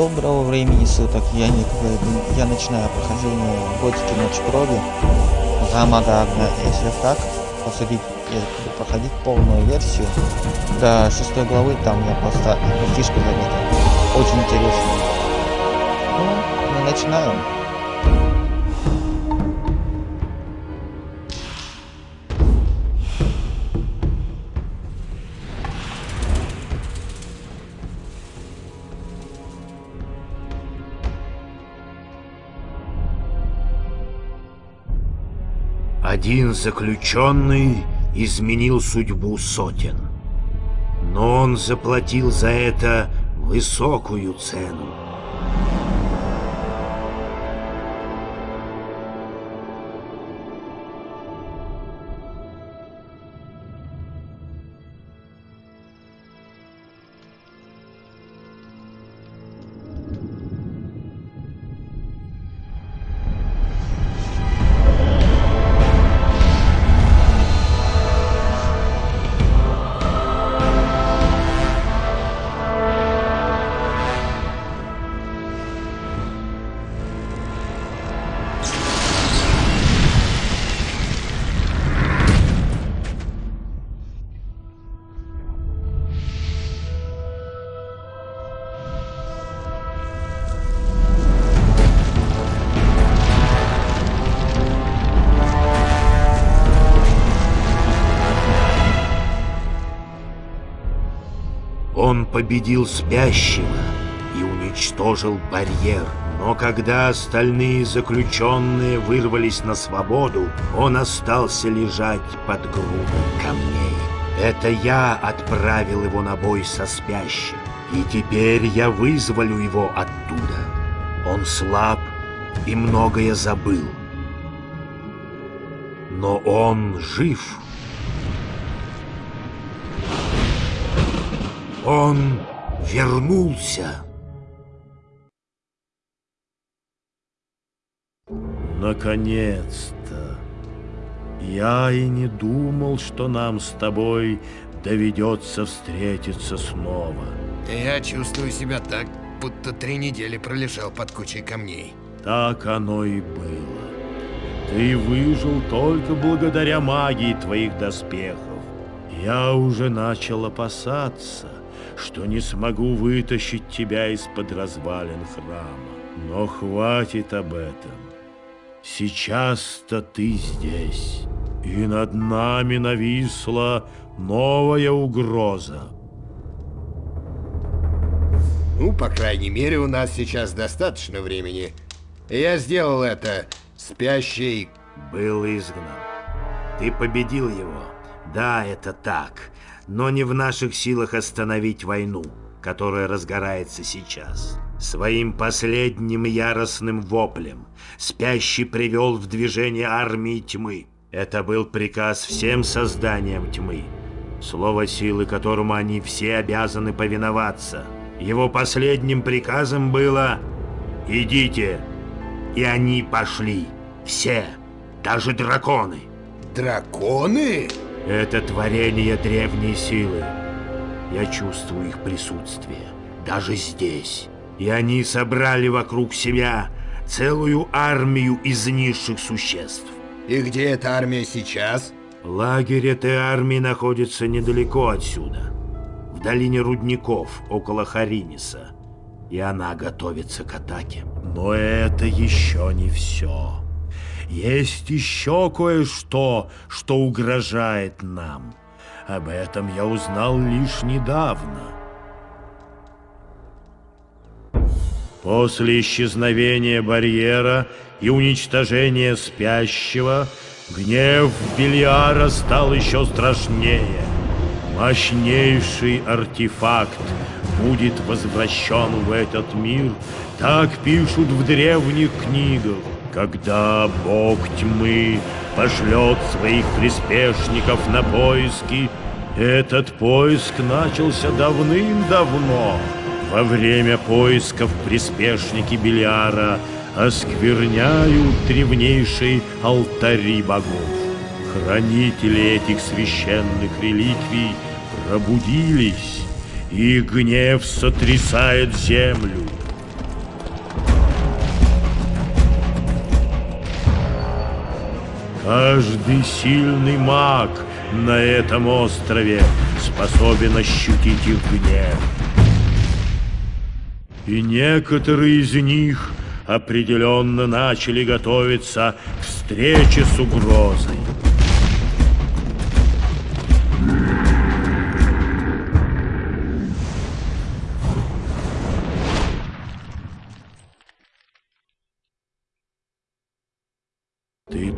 Доброго времени суток, я Ник Я начинаю прохождение Готики Ночь Крови Замага Агна. Если так, посадить, проходить полную версию до шестой главы, там я просто фишку заметил. Очень интересно. Ну, мы начинаем. Один заключенный изменил судьбу сотен. Но он заплатил за это высокую цену. Победил спящего и уничтожил барьер. Но когда остальные заключенные вырвались на свободу, он остался лежать под грудой камней. Это я отправил его на бой со спящим, и теперь я вызволю его оттуда. Он слаб и многое забыл. Но он жив. Он вернулся. Наконец-то. Я и не думал, что нам с тобой доведется встретиться снова. Я чувствую себя так, будто три недели пролежал под кучей камней. Так оно и было. Ты выжил только благодаря магии твоих доспехов. Я уже начал опасаться, что не смогу вытащить тебя из-под развалин храма. Но хватит об этом. Сейчас-то ты здесь, и над нами нависла новая угроза. Ну, по крайней мере, у нас сейчас достаточно времени. Я сделал это. Спящий был изгнан. Ты победил его. Да, это так но не в наших силах остановить войну, которая разгорается сейчас. Своим последним яростным воплем спящий привел в движение армии тьмы. Это был приказ всем созданиям тьмы, слово силы которому они все обязаны повиноваться. Его последним приказом было «Идите!» И они пошли. Все, даже драконы. Драконы? Это творение древней силы. Я чувствую их присутствие, даже здесь. И они собрали вокруг себя целую армию из низших существ. И где эта армия сейчас? Лагерь этой армии находится недалеко отсюда, в долине рудников, около Хариниса. И она готовится к атаке. Но это еще не все. Есть еще кое-что, что угрожает нам. Об этом я узнал лишь недавно. После исчезновения барьера и уничтожения спящего, гнев Бельяра стал еще страшнее. Мощнейший артефакт будет возвращен в этот мир, так пишут в древних книгах. Когда бог тьмы пошлет своих приспешников на поиски, этот поиск начался давным-давно. Во время поисков приспешники Белиара оскверняют древнейшие алтари богов. Хранители этих священных реликвий пробудились, и гнев сотрясает землю. Каждый сильный маг на этом острове способен ощутить их гнев. И некоторые из них определенно начали готовиться к встрече с угрозой.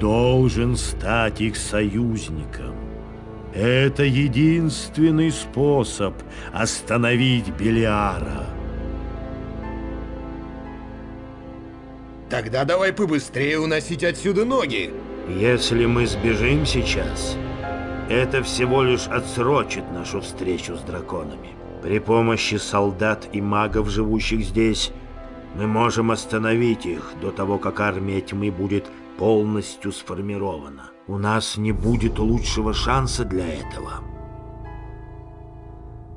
Должен стать их союзником. Это единственный способ остановить Белиара. Тогда давай побыстрее уносить отсюда ноги. Если мы сбежим сейчас, это всего лишь отсрочит нашу встречу с драконами. При помощи солдат и магов, живущих здесь, мы можем остановить их до того, как армия тьмы будет полностью сформирована. У нас не будет лучшего шанса для этого.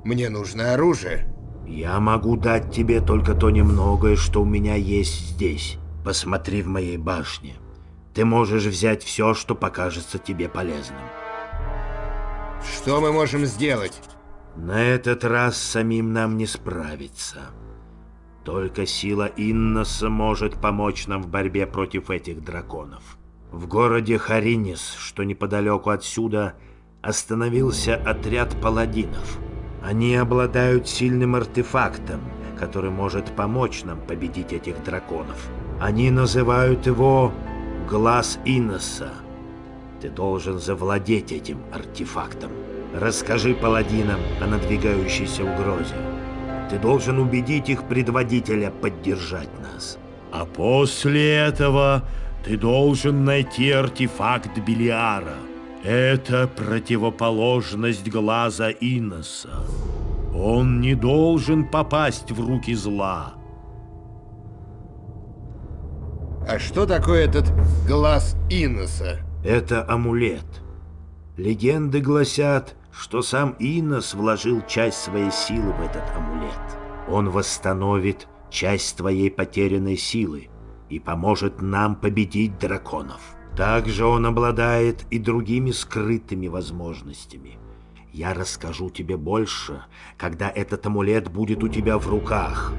Мне нужно оружие. Я могу дать тебе только то немногое, что у меня есть здесь. Посмотри в моей башне. Ты можешь взять все, что покажется тебе полезным. Что мы можем сделать? На этот раз самим нам не справиться. Только сила Инноса может помочь нам в борьбе против этих драконов. В городе Харинис, что неподалеку отсюда, остановился отряд паладинов. Они обладают сильным артефактом, который может помочь нам победить этих драконов. Они называют его «Глаз Инноса». Ты должен завладеть этим артефактом. Расскажи паладинам о надвигающейся угрозе. Ты должен убедить их предводителя поддержать нас. А после этого ты должен найти артефакт Белиара. Это противоположность глаза Иноса. Он не должен попасть в руки зла. А что такое этот глаз Иноса? Это амулет. Легенды гласят, что сам Инос вложил часть своей силы в этот амулет. Он восстановит часть твоей потерянной силы и поможет нам победить драконов. Также он обладает и другими скрытыми возможностями. Я расскажу тебе больше, когда этот амулет будет у тебя в руках.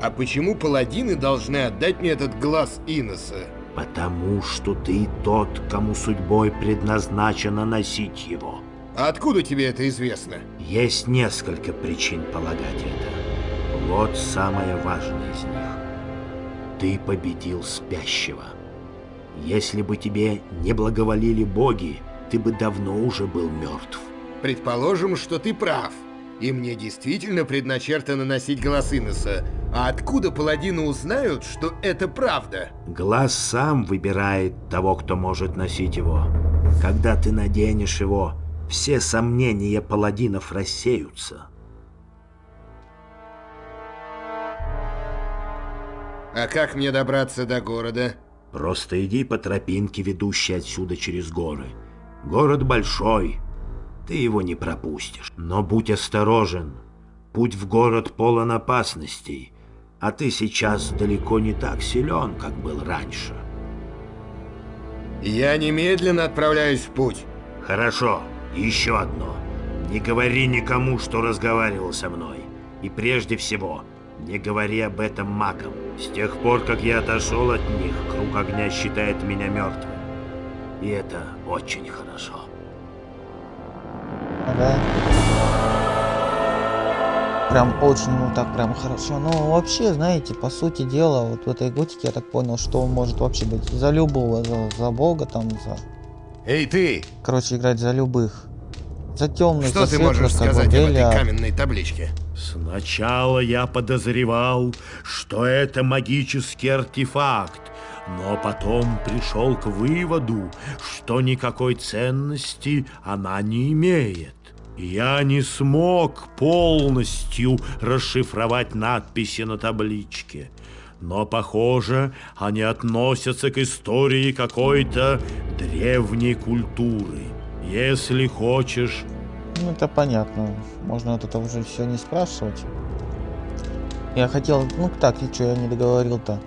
А почему паладины должны отдать мне этот глаз Иноса? Потому что ты тот, кому судьбой предназначено носить его. А откуда тебе это известно? Есть несколько причин полагать это. Вот самое важное из них. Ты победил спящего. Если бы тебе не благоволили боги, ты бы давно уже был мертв. Предположим, что ты прав. И мне действительно предначертано носить глаз Иноса. А откуда паладины узнают, что это правда? Глаз сам выбирает того, кто может носить его. Когда ты наденешь его, все сомнения паладинов рассеются. А как мне добраться до города? Просто иди по тропинке, ведущей отсюда через горы. Город большой, ты его не пропустишь. Но будь осторожен. Путь в город полон опасностей, а ты сейчас далеко не так силен, как был раньше. Я немедленно отправляюсь в путь. Хорошо, еще одно. Не говори никому, что разговаривал со мной. И прежде всего, не говори об этом магам. С тех пор, как я отошел от них, круг огня считает меня мертвым. И это очень хорошо. Ага. Прям очень, ну так прям хорошо. Ну вообще, знаете, по сути дела, вот в этой готике я так понял, что он может вообще быть за любого, за, за бога там, за... Эй, ты! Короче, играть за любых. За темных, Что за ты можешь светлых, как бы, сказать об этой каменной табличке? Сначала я подозревал, что это магический артефакт, но потом пришел к выводу, что никакой ценности она не имеет. Я не смог полностью расшифровать надписи на табличке, но, похоже, они относятся к истории какой-то древней культуры. Если хочешь, Ну это понятно. Можно вот это уже все не спрашивать. Я хотел, ну так, и что, я не договорил-то.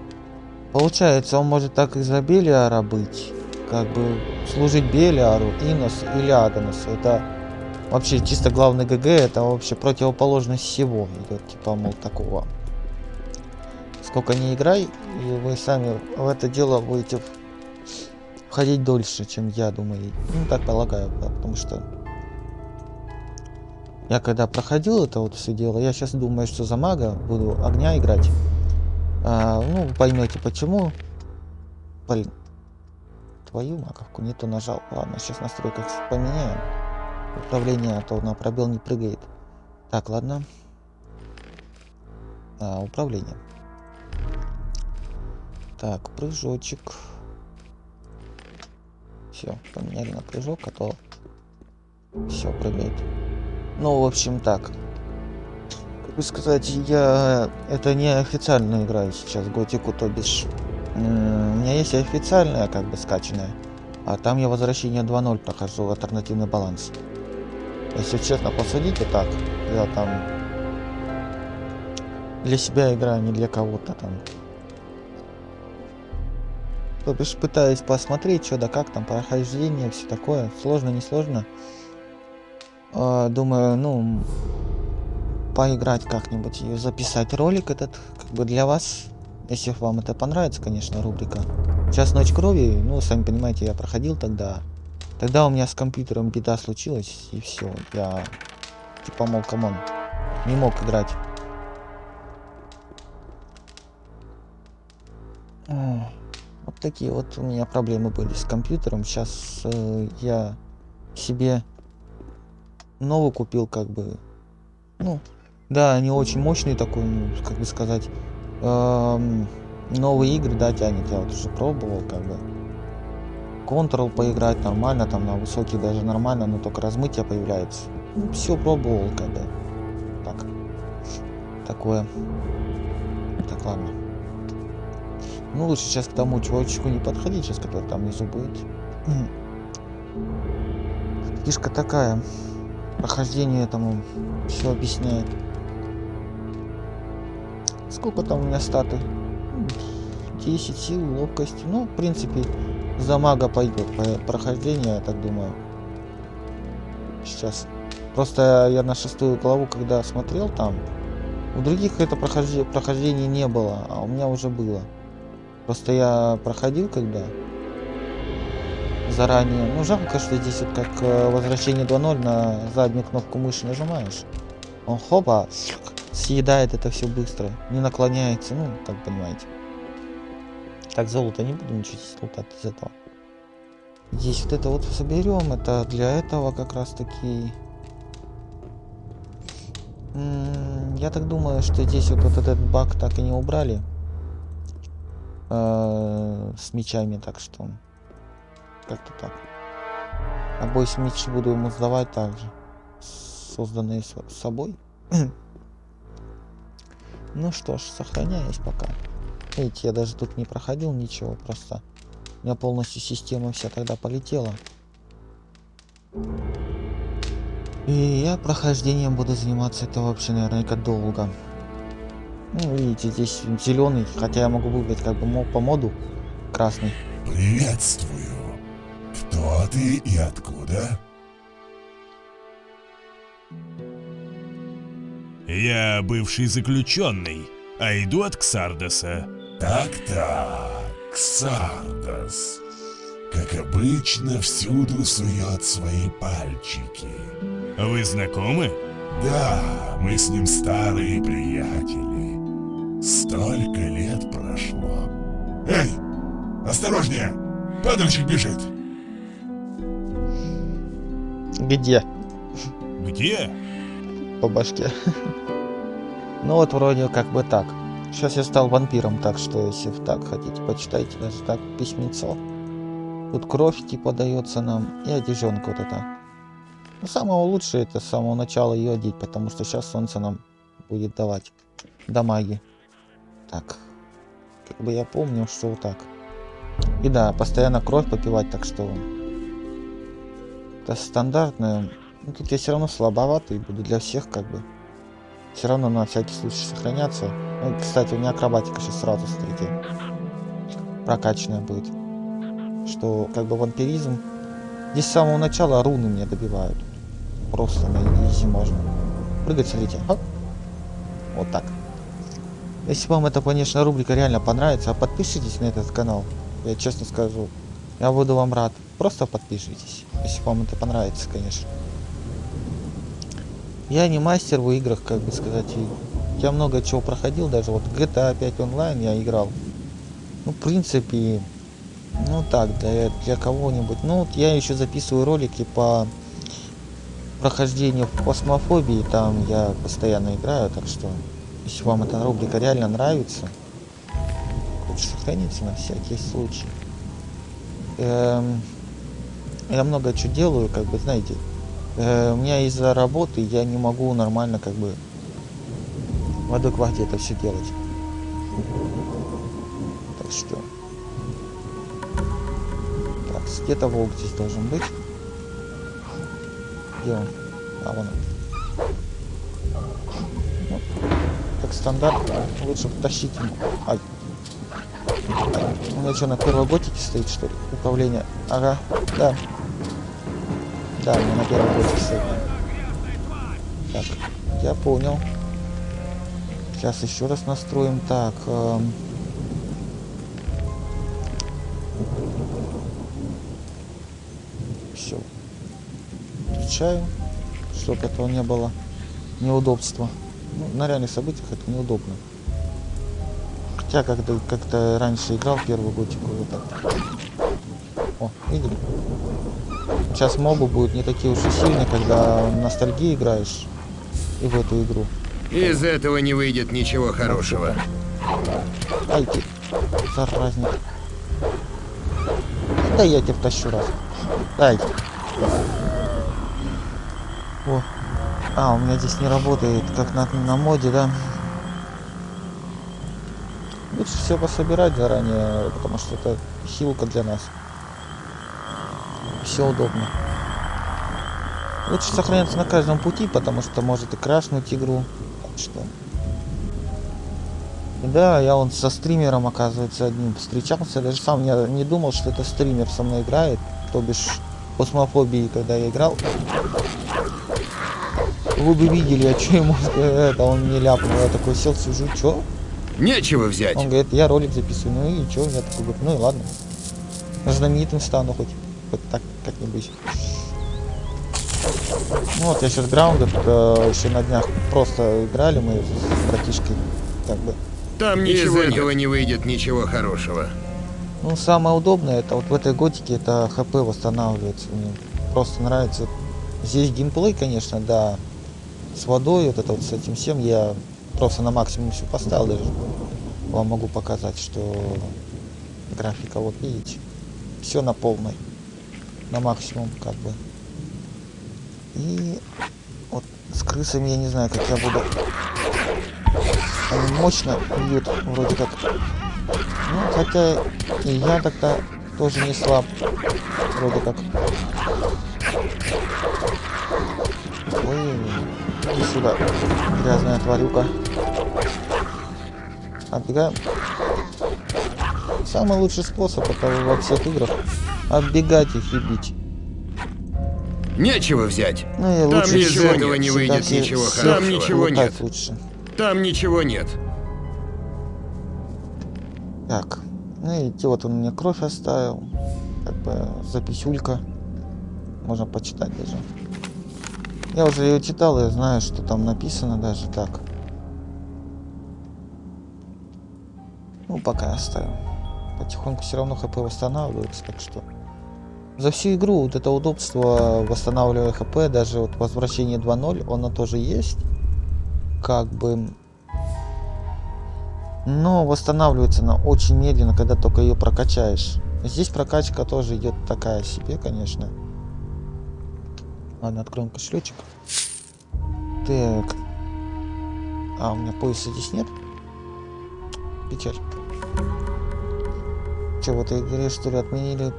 Получается, он может так и за Белиара быть. Как бы служить Белиару, Инос или Агносу. Это вообще чисто главный ГГ, это вообще противоположность всего. Идет типа, мол, такого. Сколько не играй, и вы сами в это дело будете входить дольше, чем я думаю. Ну, так полагаю, потому что я когда проходил это вот все дело, я сейчас думаю, что за мага буду огня играть. А, ну, поймете почему. Блин. Твою маковку не то нажал. Ладно, сейчас настройках поменяем. Управление, а то на пробел не прыгает. Так, ладно. А, управление. Так, прыжочек. Все, поменяли на прыжок, а то все прыгает. Ну, в общем, так. Как бы сказать, я это не официально играю сейчас Готику, то бишь у меня есть официальная, как бы скачанная, а там я возвращение 2.0 прохожу, альтернативный баланс. Если честно посудить, вот так, я там для себя играю, не для кого-то там. То бишь пытаюсь посмотреть, что да как там, прохождение, все такое. Сложно, не сложно. А, думаю, ну, поиграть как-нибудь и записать ролик этот, как бы для вас. Если вам это понравится, конечно, рубрика. Час ночь крови, ну, сами понимаете, я проходил тогда. Тогда у меня с компьютером беда случилась, и все. Я, типа, мол, come on, не мог играть. Вот такие вот у меня проблемы были с компьютером. Сейчас э, я себе новый купил, как бы. Ну, да, не очень мощный такой, ну, как бы сказать. Эм, новые игры, да, тянет. Я вот уже пробовал, как бы. Control поиграть нормально, там на высокий даже нормально, но только размытие появляется. Ну, все пробовал, как бы. Так. Такое. Так, ладно. Ну, лучше сейчас к тому чувачку не подходить, сейчас, который там внизу будет. Фишка такая. Прохождение этому все объясняет. Сколько там у меня статы? 10 сил, ловкости. Ну, в принципе, за мага пойдет прохождение, я так думаю. Сейчас. Просто я на шестую главу, когда смотрел там, у других это прохождение, прохождение не было, а у меня уже было. Просто я проходил когда заранее. Ну жалко, что здесь вот как э, возвращение 2.0 на заднюю кнопку мыши нажимаешь. Он хопа, съедает это все быстро. Не наклоняется, ну, как понимаете. Так, золото не буду ничего здесь из этого. Здесь вот это вот соберем. Это для этого как раз таки... Я так думаю, что здесь вот, вот этот баг так и не убрали э, с мечами, так что как-то так. Обои мечи буду ему сдавать также, созданные с собой. ну что ж, сохраняюсь пока. Видите, я даже тут не проходил ничего, просто у меня полностью система вся тогда полетела. И я прохождением буду заниматься это вообще наверняка долго. Ну, видите, здесь зеленый, хотя я могу выбрать как бы по моду красный. Приветствую. Кто ты и откуда? Я бывший заключенный, а иду от Ксардоса. Так-так, Ксардос. Как обычно, всюду сует свои пальчики. Вы знакомы? Да, мы с ним старые приятели. Столько лет прошло. Эй, осторожнее! Падальщик бежит. Где? Где? По башке. ну вот вроде как бы так. Сейчас я стал вампиром, так что если так хотите, почитайте даже так письмецо. Тут кровь типа дается нам и одежонка вот это. Ну, самого лучшего это с самого начала ее одеть, потому что сейчас солнце нам будет давать дамаги. Так. Как бы я помню, что вот так. И да, постоянно кровь попивать, так что... Это стандартное. Ну, тут я все равно слабоватый буду для всех, как бы. Все равно на всякий случай сохраняться. Ну, кстати, у меня акробатика сейчас сразу, смотрите. прокачанная будет. Что как бы вампиризм. Здесь с самого начала руны мне добивают. Просто на изи можно. Прыгать, смотрите. Хоп. Вот так. Если вам эта, конечно, рубрика реально понравится, подпишитесь на этот канал. Я честно скажу. Я буду вам рад. Просто подпишитесь. Если вам это понравится, конечно. Я не мастер в играх, как бы сказать. Я много чего проходил, даже вот GTA 5 онлайн я играл. Ну, в принципе, ну так, для, для кого-нибудь. Ну, вот я еще записываю ролики по прохождению в космофобии, там я постоянно играю, так что, если вам эта рубрика реально нравится, лучше сохраните на всякий случай. Эм, я много чего делаю, как бы, знаете, э, у меня из-за работы я не могу нормально, как бы, в адеквате это все делать. Так что... Так, где-то волк здесь должен быть. Где он? А, вон он. Ну, как стандарт, лучше тащить ему. Ай. Ай. У меня что, на первой готике стоит, что ли? Управление. Ага, да. Да, меня на первой готике стоит. Так, я понял. Сейчас еще раз настроим. Так, эм... все. Включаю, чтобы этого не было неудобства. Ну, на реальных событиях это неудобно. Хотя как-то как-то раньше играл первую готику вот так. О, видели? Сейчас мобы будут не такие уж и сильные, когда ностальгии играешь и в эту игру. Из этого не выйдет ничего хорошего. Ай ты, заразник. Да я тебя втащу раз. Дай. О. А, у меня здесь не работает, как на, на моде, да? Лучше все пособирать заранее, потому что это хилка для нас. Все удобно. Лучше сохраняться на каждом пути, потому что может и крашнуть игру. Что... Да, я он со стримером, оказывается, одним встречался. Даже сам не, не думал, что это стример со мной играет. То бишь, космофобии, когда я играл. Вы бы видели, а что ему это он мне ляпнул. Я такой сел, сижу, что? Нечего взять. Он говорит, я ролик записываю. Ну и что? Я такой говорю, ну и ладно. Знаменитым стану хоть. Хоть так как-нибудь. Ну вот я сейчас граунды э, еще на днях просто играли мы с братишкой. Как бы. Там ничего Из этого не выйдет ничего хорошего. Ну, самое удобное, это вот в этой готике, это хп восстанавливается. Мне просто нравится. Здесь геймплей, конечно, да, с водой, вот это вот с этим всем, я просто на максимум все поставил даже. Вам могу показать, что графика, вот видите, все на полной, на максимум, как бы. И вот с крысами я не знаю, как я буду. Они мощно бьют, вроде как. Ну, хотя и я тогда тоже не слаб, вроде как. Ой, иди сюда, грязная тварюка. Отбегаем. Самый лучший способ это во всех играх отбегать их и бить. Нечего взять. Ну, и Там лучше из всего этого не выйдет всегда ничего всех хорошего. Там ничего нет. Лучше. Там ничего нет. Так, ну и те вот он мне кровь оставил. Как бы записюлька. Можно почитать даже. Я уже ее читал, я знаю, что там написано даже так. Ну, пока оставим. Потихоньку все равно хп восстанавливается, так что... За всю игру вот это удобство восстанавливая хп, даже вот возвращение 2.0, оно тоже есть. Как бы... Но восстанавливается она очень медленно, когда только ее прокачаешь. Здесь прокачка тоже идет такая себе, конечно. Ладно, откроем кошелечек. Так. А, у меня пояса здесь нет. Печаль. Че, в этой игре что ли отменили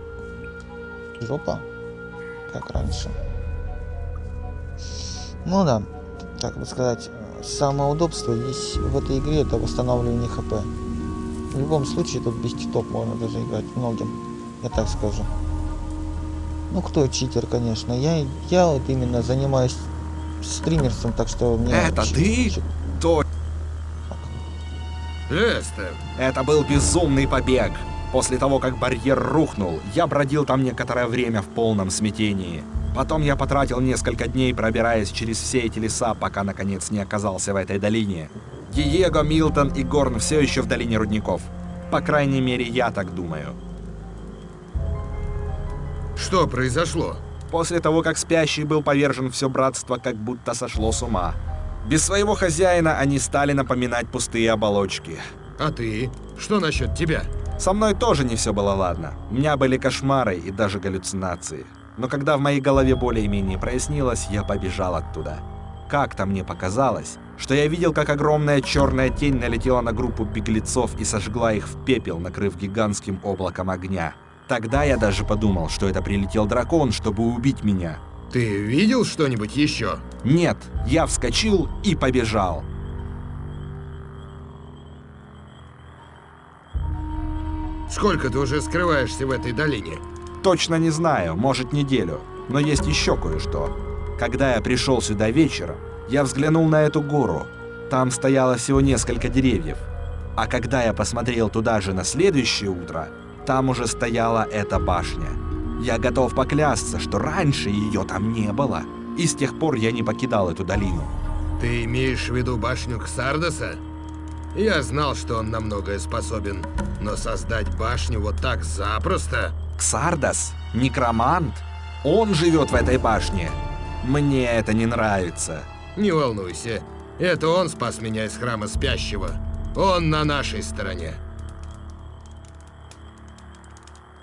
жопа? Как раньше. Ну да, как бы сказать, самое удобство здесь в этой игре это восстанавливание хп. В любом случае тут без титов можно даже играть многим. Я так скажу. Ну кто читер, конечно. Я, я вот именно занимаюсь стримерством, так что мне... Это ты? То Лестер, это был безумный побег. После того, как барьер рухнул, я бродил там некоторое время в полном смятении. Потом я потратил несколько дней, пробираясь через все эти леса, пока наконец не оказался в этой долине. Диего, Милтон и Горн все еще в долине рудников. По крайней мере, я так думаю. что произошло? После того, как спящий был повержен, все братство как будто сошло с ума. Без своего хозяина они стали напоминать пустые оболочки. А ты? Что насчет тебя? Со мной тоже не все было ладно. У меня были кошмары и даже галлюцинации. Но когда в моей голове более-менее прояснилось, я побежал оттуда. Как-то мне показалось, что я видел, как огромная черная тень налетела на группу беглецов и сожгла их в пепел, накрыв гигантским облаком огня. Тогда я даже подумал, что это прилетел дракон, чтобы убить меня. Ты видел что-нибудь еще? Нет, я вскочил и побежал. Сколько ты уже скрываешься в этой долине? Точно не знаю, может неделю. Но есть еще кое-что. Когда я пришел сюда вечером, я взглянул на эту гору. Там стояло всего несколько деревьев. А когда я посмотрел туда же на следующее утро, там уже стояла эта башня. Я готов поклясться, что раньше ее там не было. И с тех пор я не покидал эту долину. Ты имеешь в виду башню Ксардоса? Я знал, что он на многое способен, но создать башню вот так запросто... Ксардас? Некромант? Он живет в этой башне. Мне это не нравится. Не волнуйся, это он спас меня из храма спящего. Он на нашей стороне.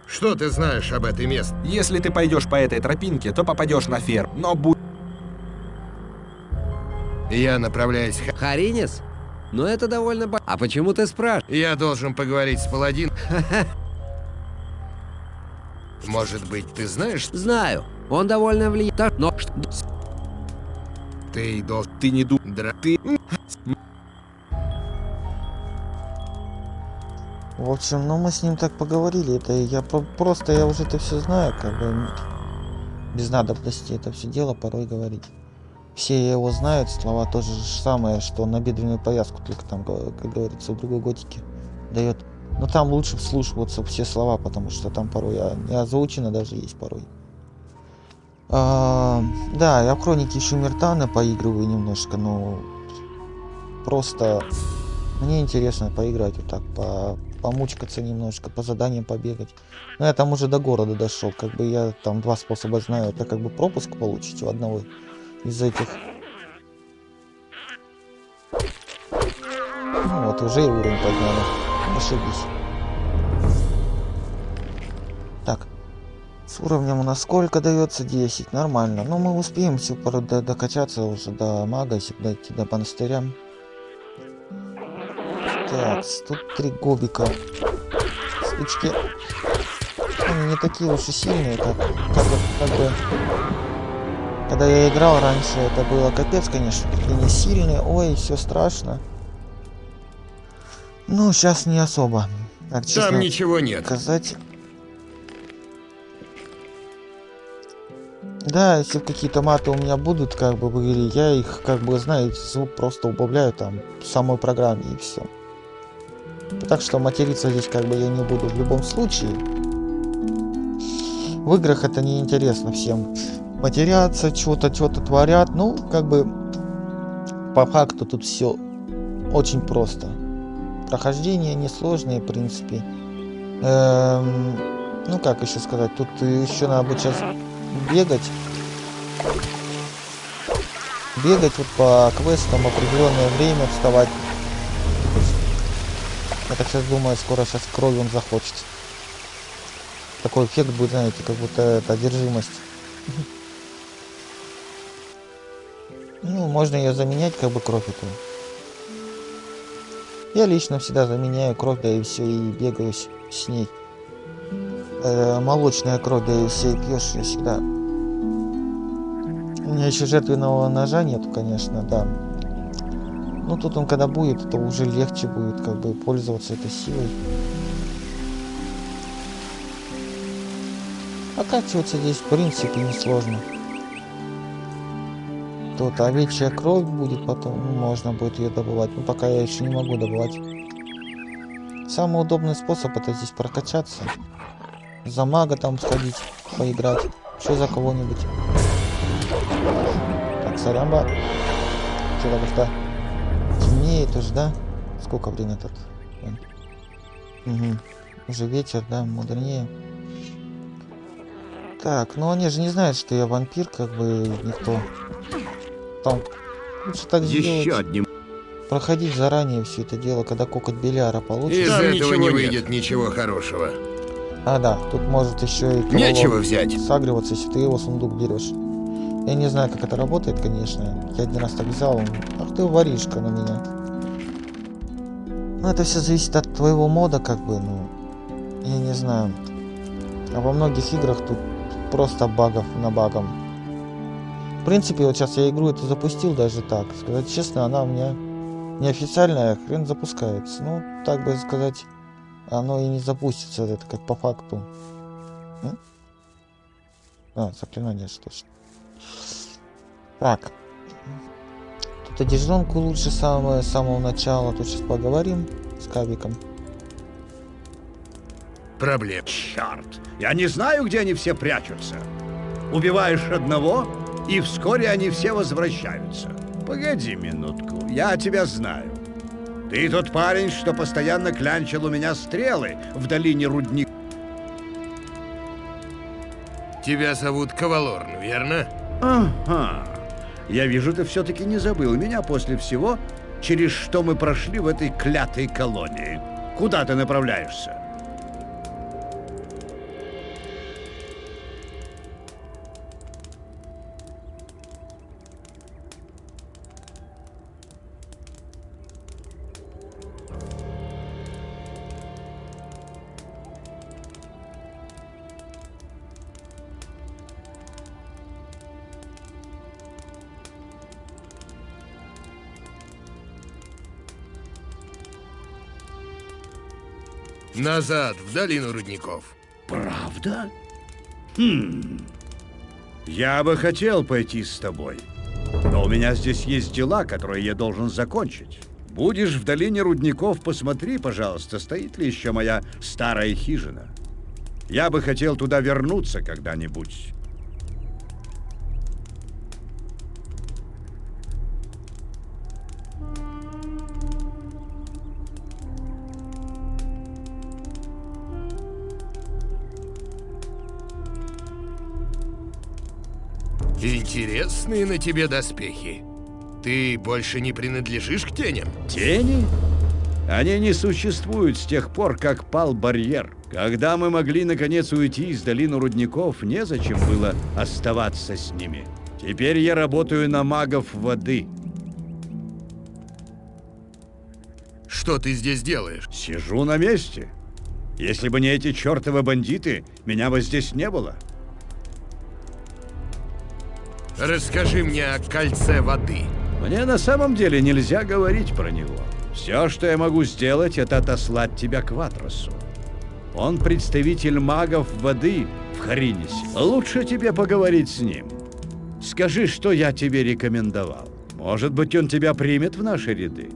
Что ты знаешь об этой месте? Если ты пойдешь по этой тропинке, то попадешь на ферм. Но будь Я направляюсь... в ха- Харинис? Ну это довольно... А почему ты спрашиваешь? Я должен поговорить с паладин. Может быть, ты знаешь, Знаю, он довольно влияет. Так, Но что- ты должен... ты не ду... Дра... Ты... В общем, ну мы с ним так поговорили. Это я про- просто, я уже это все знаю, как бы без надобности это все дело порой говорить. Все его знают, слова тоже же самое, что на бедренную повязку, только там, как говорится, в другой готике дает. Но там лучше вслушиваться все слова, потому что там порой а, не озвучено даже есть порой. А, да, я в хронике еще Мертана поигрываю немножко, но просто мне интересно поиграть вот так, по, помучкаться немножко, по заданиям побегать. Но я там уже до города дошел, как бы я там два способа знаю. Это как бы пропуск получить у одного из этих. Ну вот, уже и уровень подняли. Ошибись. Так. С уровнем у нас сколько дается? 10. Нормально. Но мы успеем все пору до- докачаться уже до мага, если дойти до монастыря. Так, тут три гобика. Стычки. Они не такие уж и сильные, как, как, как бы... Когда я играл раньше, это было капец, конечно. Такие не сильные. Ой, все страшно. Ну, сейчас не особо. Так, честно Там ничего нет. сказать... Да, если какие-то маты у меня будут, как бы, игре, я их, как бы, знаете, звук просто убавляю там в самой программе и все. Так что материться здесь, как бы, я не буду в любом случае. В играх это не интересно всем. Матерятся, что-то, что-то творят. Ну, как бы, по факту тут все очень просто. Прохождение несложное, в принципе. Эм, ну, как еще сказать, тут еще надо будет сейчас бегать. Бегать вот по квестам определенное время, вставать. Я так сейчас думаю, скоро сейчас крови он захочет. Такой эффект будет, знаете, как будто это одержимость. Ну, можно ее заменять, как бы кровь эту. Я лично всегда заменяю кровь, да и все, и бегаю с, с ней. Э, молочная кровь, да и все, и пьешь ее всегда. У меня еще жертвенного ножа нету, конечно, да. Ну тут он когда будет, то уже легче будет как бы пользоваться этой силой. Окачиваться здесь в принципе несложно. Тут овечья кровь будет потом, ну, можно будет ее добывать. Но пока я еще не могу добывать. Самый удобный способ это здесь прокачаться. За мага там сходить, поиграть. Еще за кого-нибудь. Так, сорямба. Что-то как-то темнеет уже, да? Сколько время тут? Угу. Уже вечер, да, мудренее. Так, ну они же не знают, что я вампир, как бы никто. Там лучше так Еще сделать. одним. Проходить заранее все это дело, когда кокот Беляра получится. Из Там этого ничего не нет. выйдет ничего хорошего. А, да, тут может еще и Нечего взять. сагриваться, если ты его сундук берешь. Я не знаю, как это работает, конечно. Я один раз так взял. он, Ах ты воришка на меня. Ну, это все зависит от твоего мода, как бы, ну. Я не знаю. А во многих играх тут просто багов на багом. В принципе, вот сейчас я игру эту запустил даже так. Сказать честно, она у меня неофициальная, хрен запускается. Ну, так бы сказать, оно и не запустится, это как по факту. М? А, заклинание точно. Так. Тут одежонку лучше самое, с самого начала. Тут сейчас поговорим с Кавиком. Проблем. Черт, я не знаю, где они все прячутся. Убиваешь одного, и вскоре они все возвращаются. Погоди минутку, я тебя знаю. Ты тот парень, что постоянно клянчил у меня стрелы в долине рудника. Тебя зовут Кавалорн, верно? Ага. Я вижу, ты все-таки не забыл меня после всего, через что мы прошли в этой клятой колонии. Куда ты направляешься? Назад, в долину рудников. Правда? Хм. Я бы хотел пойти с тобой. Но у меня здесь есть дела, которые я должен закончить. Будешь в долине рудников, посмотри, пожалуйста, стоит ли еще моя старая хижина. Я бы хотел туда вернуться когда-нибудь. Интересные на тебе доспехи. Ты больше не принадлежишь к теням? Тени? Они не существуют с тех пор, как пал барьер. Когда мы могли наконец уйти из долины рудников, незачем было оставаться с ними. Теперь я работаю на магов воды. Что ты здесь делаешь? Сижу на месте. Если бы не эти чертовы бандиты, меня бы здесь не было. Расскажи мне о кольце воды. Мне на самом деле нельзя говорить про него. Все, что я могу сделать, это отослать тебя к Ватросу. Он представитель магов воды в Харинисе. Лучше тебе поговорить с ним. Скажи, что я тебе рекомендовал. Может быть, он тебя примет в наши ряды.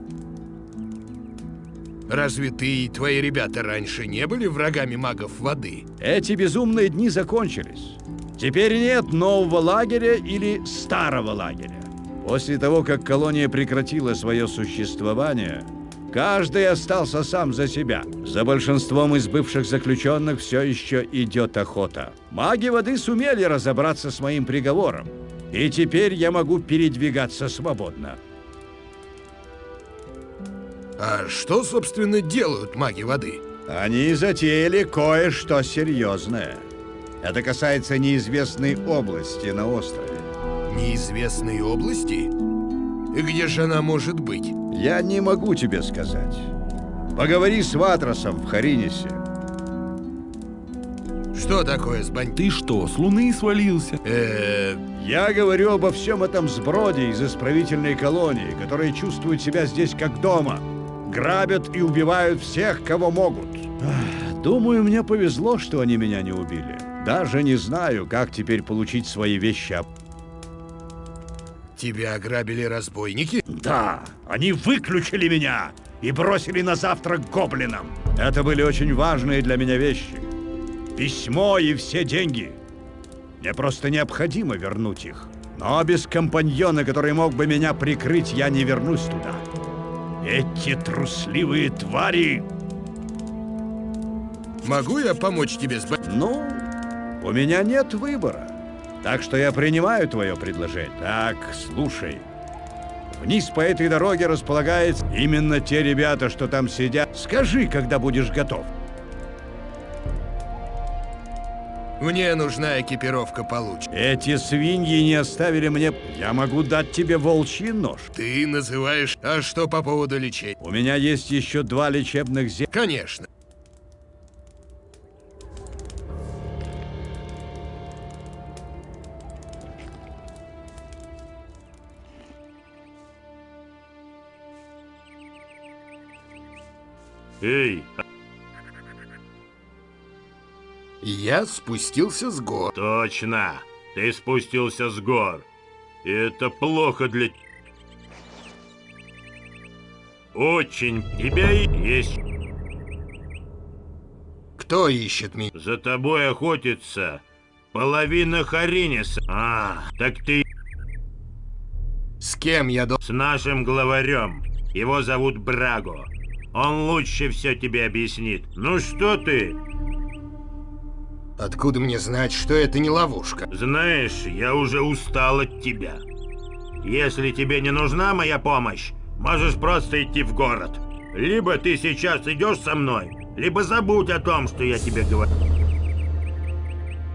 Разве ты и твои ребята раньше не были врагами магов воды? Эти безумные дни закончились. Теперь нет нового лагеря или старого лагеря. После того, как колония прекратила свое существование, каждый остался сам за себя. За большинством из бывших заключенных все еще идет охота. Маги воды сумели разобраться с моим приговором, и теперь я могу передвигаться свободно. А что, собственно, делают маги воды? Они затеяли кое-что серьезное. Это касается неизвестной области на острове. Неизвестной области? И где же она может быть? Я не могу тебе сказать. Поговори с Ватросом в Харинисе. Что такое с бандитом? Ты что, с луны свалился? Э, Я говорю обо всем этом сброде из исправительной колонии, которые чувствуют себя здесь как дома. Грабят и убивают всех, кого могут. Думаю, мне повезло, что они меня не убили. Даже не знаю, как теперь получить свои вещи. тебя ограбили разбойники? Да, они выключили меня и бросили на завтрак гоблинам. Это были очень важные для меня вещи. Письмо и все деньги. Мне просто необходимо вернуть их. Но без компаньона, который мог бы меня прикрыть, я не вернусь туда. Эти трусливые твари... Могу я помочь тебе с? Ну, у меня нет выбора. Так что я принимаю твое предложение. Так, слушай. Вниз по этой дороге располагаются именно те ребята, что там сидят. Скажи, когда будешь готов. Мне нужна экипировка получше. Эти свиньи не оставили мне... Я могу дать тебе волчий нож. Ты называешь... А что по поводу лечения? У меня есть еще два лечебных зелья. Конечно. Эй, Я спустился с гор. точно, ты спустился с гор. И это плохо для... Очень. Тебя и есть. Кто ищет меня? За тобой охотится половина Хариниса. А, так ты С кем я должен... с нашим главарем. Его зовут Браго. Он лучше все тебе объяснит. Ну что ты? Откуда мне знать, что это не ловушка? Знаешь, я уже устал от тебя. Если тебе не нужна моя помощь, можешь просто идти в город. Либо ты сейчас идешь со мной, либо забудь о том, что я тебе говорю.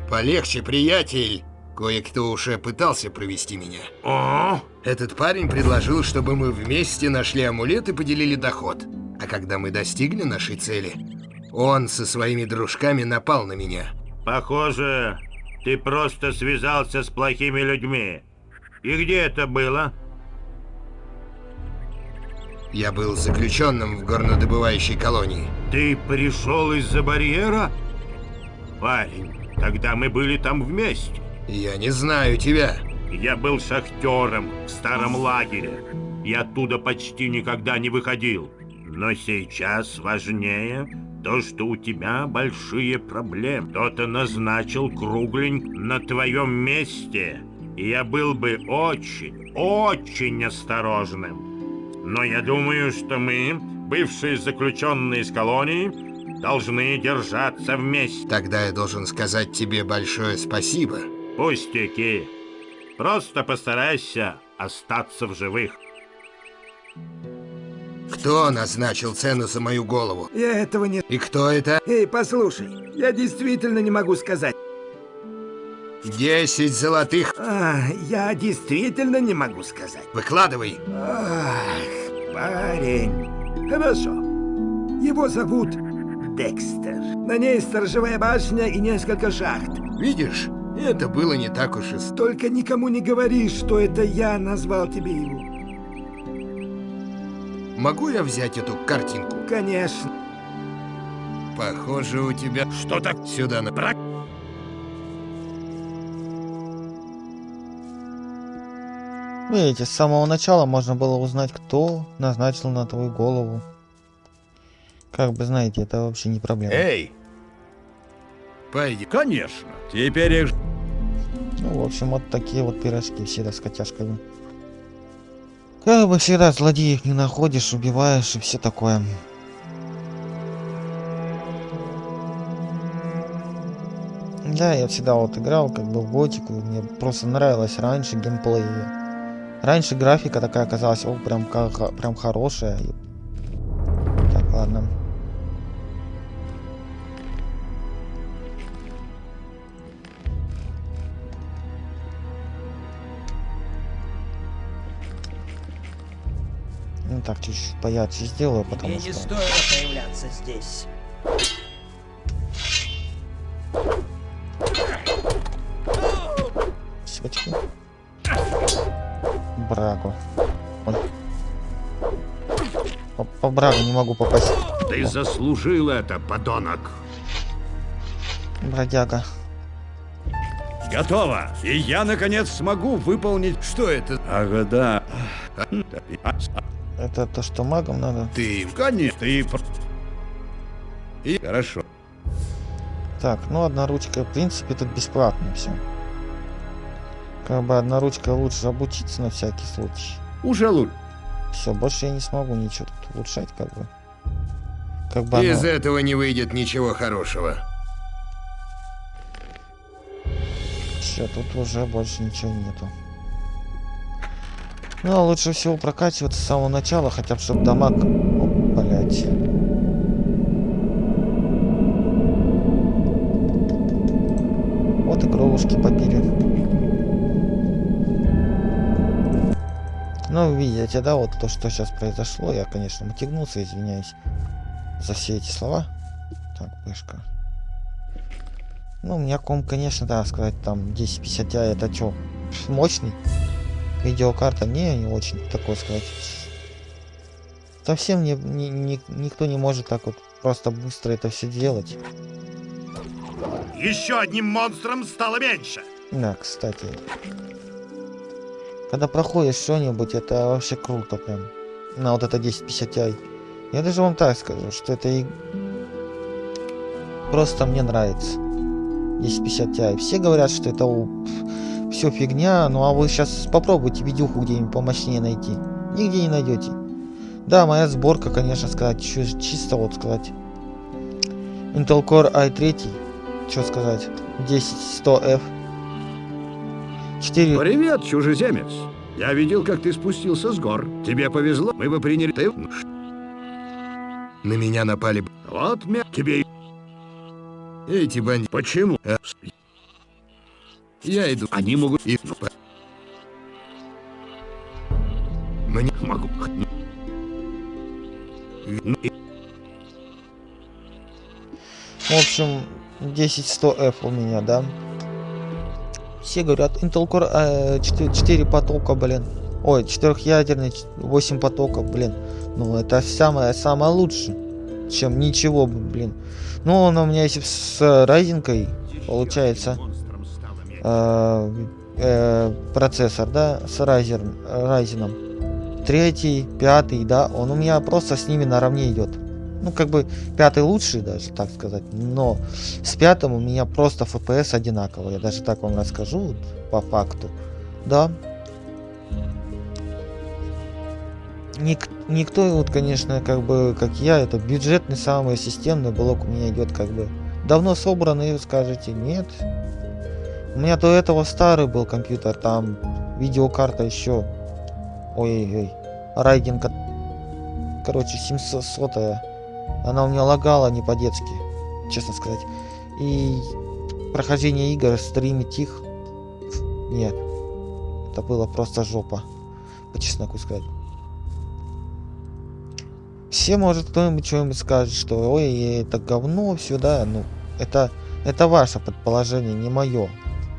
Полегче, приятель. Кое-кто уже пытался провести меня. О, Этот парень предложил, чтобы мы вместе нашли амулет и поделили доход. А когда мы достигли нашей цели, он со своими дружками напал на меня. похоже, ты просто связался с плохими людьми. И где это было? Я был заключенным в горнодобывающей колонии. Ты пришел из-за барьера? Парень, тогда мы были там вместе. Я не знаю тебя. Я был шахтером в старом лагере. И оттуда почти никогда не выходил. Но сейчас важнее то, что у тебя большие проблемы. Кто-то назначил круглень на твоем месте. И я был бы очень, очень осторожным. Но я думаю, что мы, бывшие заключенные из колонии, должны держаться вместе. Тогда я должен сказать тебе большое спасибо. Пустяки. Просто постарайся остаться в живых. Кто назначил цену за мою голову? Я этого не... И кто это? Эй, послушай, я действительно не могу сказать. Десять золотых. А, я действительно не могу сказать. Выкладывай. Ах, парень. Хорошо. Его зовут Декстер. На ней сторожевая башня и несколько шахт. Видишь, это было не так уж и... Только никому не говори, что это я назвал тебе его. Могу я взять эту картинку? Конечно. Похоже, у тебя... Что так? Сюда на... Видите, с самого начала можно было узнать, кто назначил на твою голову. Как бы знаете, это вообще не проблема. Эй! Пойди. Конечно. Теперь их... Ну, в общем, вот такие вот пирожки всегда с котяшками. Как бы всегда злодеев не находишь, убиваешь и все такое. Да, я всегда вот играл как бы в готику, мне просто нравилось раньше геймплей. Раньше графика такая казалась, о, прям, как, прям хорошая. Так, ладно. Так, чуть-чуть поярче сделаю, потому Мне не стоило появляться здесь. бочки. Брагу. Ой. По, по брагу не могу попасть. Ты заслужил это, подонок. Бродяга. Готово. И я, наконец, смогу выполнить... Что это? Ага, да. Это то, что магам надо. Ты... Конечно, ты... И... Хорошо. Так, ну одна ручка, в принципе, тут бесплатно все. Как бы одна ручка лучше обучиться на всякий случай. Уже лучше. Все, больше я не смогу ничего тут улучшать, как бы. Как бы Из оно- этого не выйдет ничего хорошего. Все, тут уже больше ничего нету. Ну, а лучше всего прокачиваться с самого начала, хотя бы чтобы дамаг... О, блядь. Вот и кровушки попили. Ну, видите, да, вот то, что сейчас произошло. Я, конечно, мотягнулся, извиняюсь за все эти слова. Так, пышка. Ну, у меня ком, конечно, да, сказать, там 1050 Ti это что, мощный? Видеокарта не, не очень, такой сказать. Совсем не, не- не- никто не может так вот просто быстро это все делать. Еще одним монстром стало меньше. Да, кстати. Когда проходишь что-нибудь, это вообще круто прям. На вот это 1050 Ti. Я даже вам так скажу, что это и... Просто мне нравится. 1050 Ti. Все говорят, что это все фигня, ну а вы сейчас попробуйте видюху где-нибудь помощнее найти. Нигде не найдете. Да, моя сборка, конечно, сказать, чисто вот сказать. Intel Core i3, что сказать, 10100F. 4 Привет, чужеземец. Я видел, как ты спустился с гор. Тебе повезло. Мы бы приняли... Ты... На меня напали б- Вот мя... Тебе... и- эти бандиты. Почему? Я иду. Они могут... И... Мне... Могу... Ну, и- В общем, 10100F у меня, да. Все говорят, Intel Core э, 4, 4 потока, блин. Ой, четырехъядерный, 8 потоков, блин. Ну, это самое, самое лучшее. Чем ничего, блин. Ну, он у меня если с Ryzen, получается, э, э, процессор, да, с Ryzen, Ryzen. Третий, пятый, да, он у меня просто с ними наравне идет. Ну, как бы пятый лучший даже, так сказать. Но с пятым у меня просто FPS одинаково. Я даже так вам расскажу вот, по факту. Да. Ник- никто, вот, конечно, как бы, как я, это бюджетный самый системный блок у меня идет, как бы. Давно собранный, скажете, нет. У меня до этого старый был компьютер, там видеокарта еще. Ой-ой-ой. Райден, ко- короче, 700 она у меня лагала не по-детски, честно сказать. И прохождение игр, стримить их, нет. Это было просто жопа, по чесноку сказать. Все, может, кто-нибудь что-нибудь скажет, что ой, это говно, все, да, ну, это, это ваше предположение, не мое.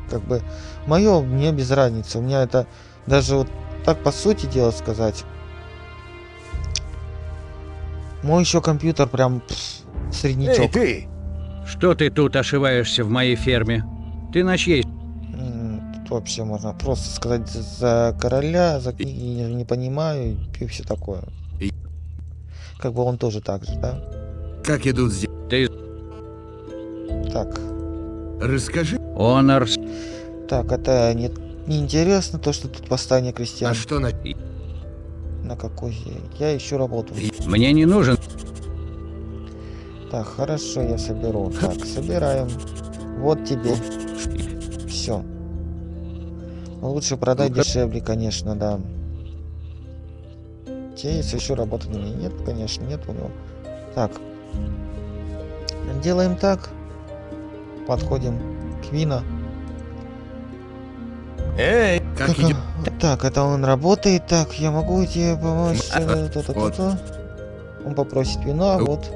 Как бы, мое мне без разницы. У меня это даже вот так по сути дела сказать. Мой еще компьютер прям пф, среднячок. ты! Что ты тут ошиваешься в моей ферме? Ты на чьей? Тут вообще можно просто сказать за короля, за книги не, не понимаю и все такое. И- Как бы он тоже так же, да? Как идут здесь? Ты Так, Расскажи, Онор. так, это не, не интересно то, что тут восстание крестьян. а что на... На какой я? Я ищу работу. Мне не нужен. Так, хорошо, я соберу. Так, собираем. Вот тебе. Все. Лучше продай Ну-ка. дешевле, конечно, да. Те есть еще работы на меня? Нет, конечно, нет у него. Так. Делаем так. Подходим к Вина. Эй! Как Так, идет? а, так, это он работает. Так, я могу тебе помочь. Э, то-то-то-то. Он попросит вина, вот.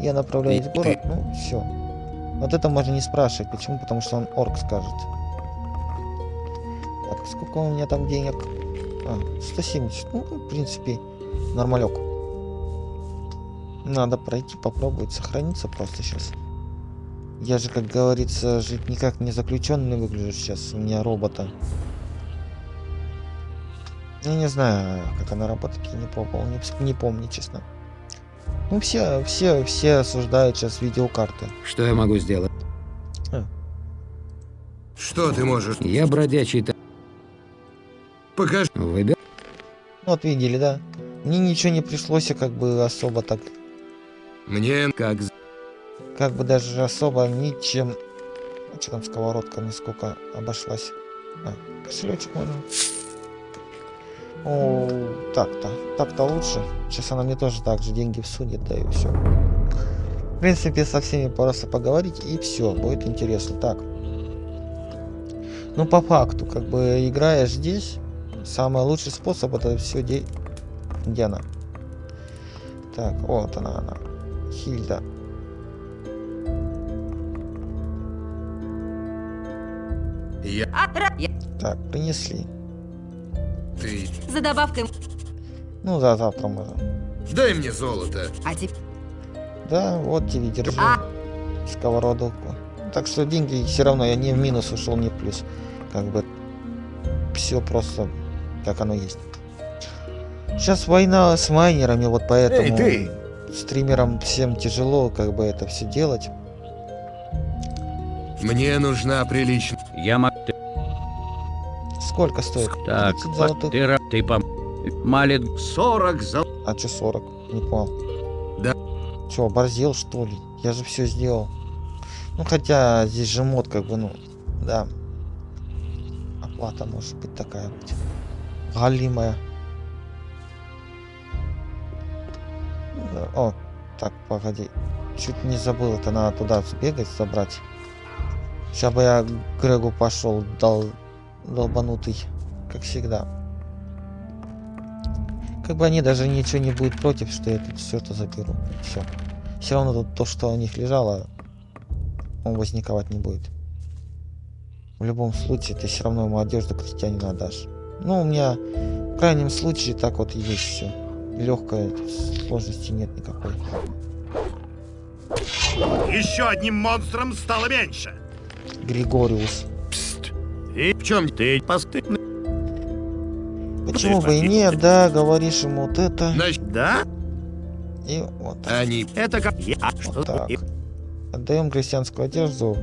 Я направляюсь в город, ну все. Вот это можно не спрашивать. Почему? Потому что он орк скажет. Так, сколько у меня там денег? А, 170. Ну, в принципе, нормалек. Надо пройти, попробовать сохраниться просто сейчас. Я же, как говорится, жить никак не заключенный выгляжу сейчас. У меня робота. Я не знаю, как она работает, я не пробовал, не, не помню, честно. Ну, все, все, все осуждают сейчас видеокарты. Что я могу сделать? Что ты можешь? Я бродячий та... Покажи. Выбер... Вот видели, да? Мне ничего не пришлось, а как бы особо так, Мне Как... как бы даже особо ничем. А что там сковородка мне сколько обошлась? А, кошелечек можно. О, так-то, так-то лучше. Сейчас она мне тоже так же деньги всунет, да и все. В принципе, со всеми просто поговорить и все, будет интересно. Так. Ну, по факту, как бы играешь здесь, самый лучший способ это все де... Где она? Так, вот она, она. Хильда. Я... Так, принесли. Ты... За добавкой. Ну да, завтра можно. Дай мне золото. А теперь... Да, вот тебе, держи. А. Сковородовку. Так что деньги все равно я не в минус ушел, не в плюс. Как бы все просто как оно есть. Сейчас война с майнерами, вот поэтому Эй, стримерам всем тяжело как бы это все делать. Мне нужна приличная... Я могу... Сколько стоит? Так, 30 золотых. ты, ты пом... Малит... 40 зол... А че 40? Не понял. Да. Че, оборзел что ли? Я же все сделал. Ну хотя здесь же мод как бы, ну, да. Оплата может быть такая быть. Галимая. О, так, погоди. Чуть не забыл, это надо туда сбегать, забрать. Сейчас бы я Грегу пошел, дал долбанутый, как всегда. Как бы они даже ничего не будет против, что я тут все это заберу. Все. Все равно тут то, что у них лежало, он возниковать не будет. В любом случае, ты все равно ему одежду крестьянина отдашь. Ну, у меня в крайнем случае так вот есть все. Легкая, сложности нет никакой. Еще одним монстром стало меньше. Григориус. И в чем ты постыдный? Почему бы и нет, да, говоришь ему вот это. Да? И вот, Они... Это как... Я... вот так. Отдаем крестьянскую одежду.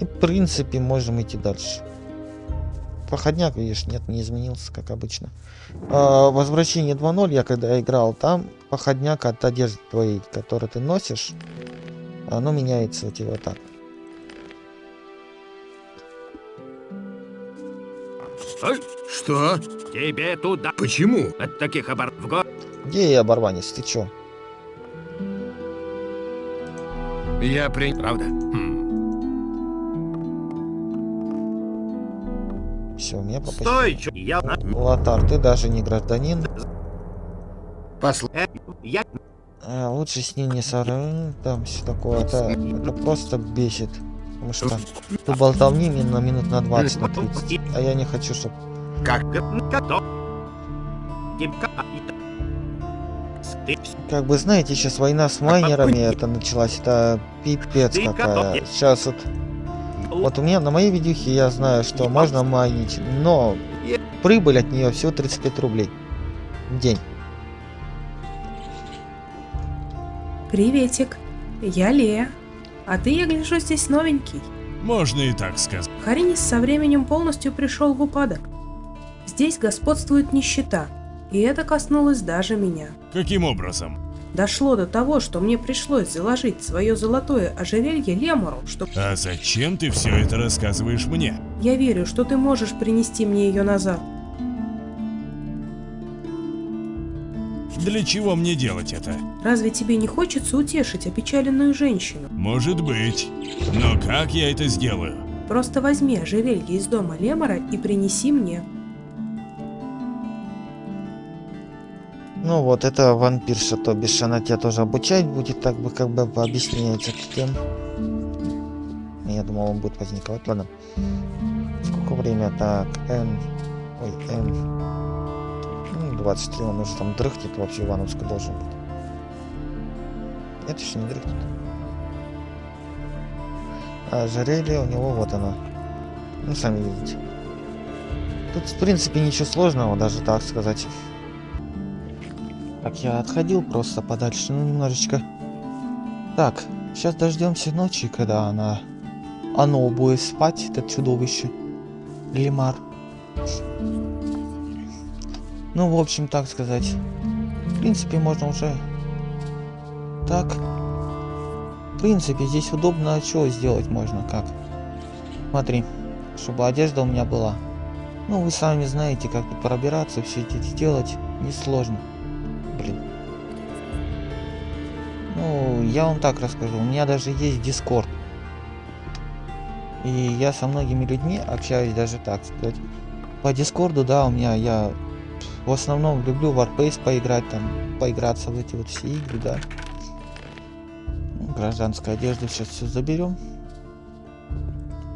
И в принципе можем идти дальше. Проходняк, видишь, нет, не изменился, как обычно. А, возвращение 2.0, я когда играл, там походняк от одежды твоей, которую ты носишь, оно меняется у тебя так. Что? Тебе туда. Почему? От таких обор... В го... Где я, оборванец, ты чё? Я при... Правда? Хм. Все, меня попустили. Стой, чё? Я... на- Лотар, ты даже не гражданин. Посл... Э, Я... А, лучше с ней не сорвать, там все такое. Это, это просто бесит. Потому что ты болтовни мне на минут на 20, на 30. А я не хочу, чтобы... Как? Ты... Как бы, знаете, сейчас война с майнерами это началась. Это пипец какая. Сейчас вот... Вот у меня на моей видюхе я знаю, что можно майнить, но прибыль от нее всего 35 рублей в день. Приветик, я Лея. А ты, я гляжу, здесь новенький. Можно и так сказать. Харинис со временем полностью пришел в упадок. Здесь господствует нищета, и это коснулось даже меня. Каким образом? Дошло до того, что мне пришлось заложить свое золотое ожерелье Лемуру, что А зачем ты все это рассказываешь мне? я верю, что ты можешь принести мне ее назад. Для чего мне делать это? Разве тебе не хочется утешить опечаленную женщину? Может быть. Но как я это сделаю? Просто возьми ожерелье из дома Лемора и принеси мне. Ну вот, это вампирша, то бишь она тебя тоже обучать будет, так бы как бы объясняется тем. Я думал, он будет возниковать, ладно. сколько время? Так, Н. Ой, Н. Ну, 23, он уже там дрыхнет вообще Ивановска должен быть. Нет, еще не дрыхнет. А ожерелье у него вот оно. Ну, сами видите. Тут, в принципе, ничего сложного, даже так сказать. Так, я отходил просто подальше, ну, немножечко. Так, сейчас дождемся ночи, когда она... Оно будет спать, это чудовище. Лимар. Ну, в общем, так сказать. В принципе, можно уже... Так. В принципе, здесь удобно, а что сделать можно, как? Смотри, чтобы одежда у меня была. Ну, вы сами знаете, как тут пробираться, все это сделать несложно. Блин. Ну, я вам так расскажу. У меня даже есть Discord. И я со многими людьми общаюсь даже так сказать. По Дискорду, да, у меня я в основном люблю Warpace поиграть, там, поиграться в эти вот все игры, да. Гражданскую одежду сейчас все заберем.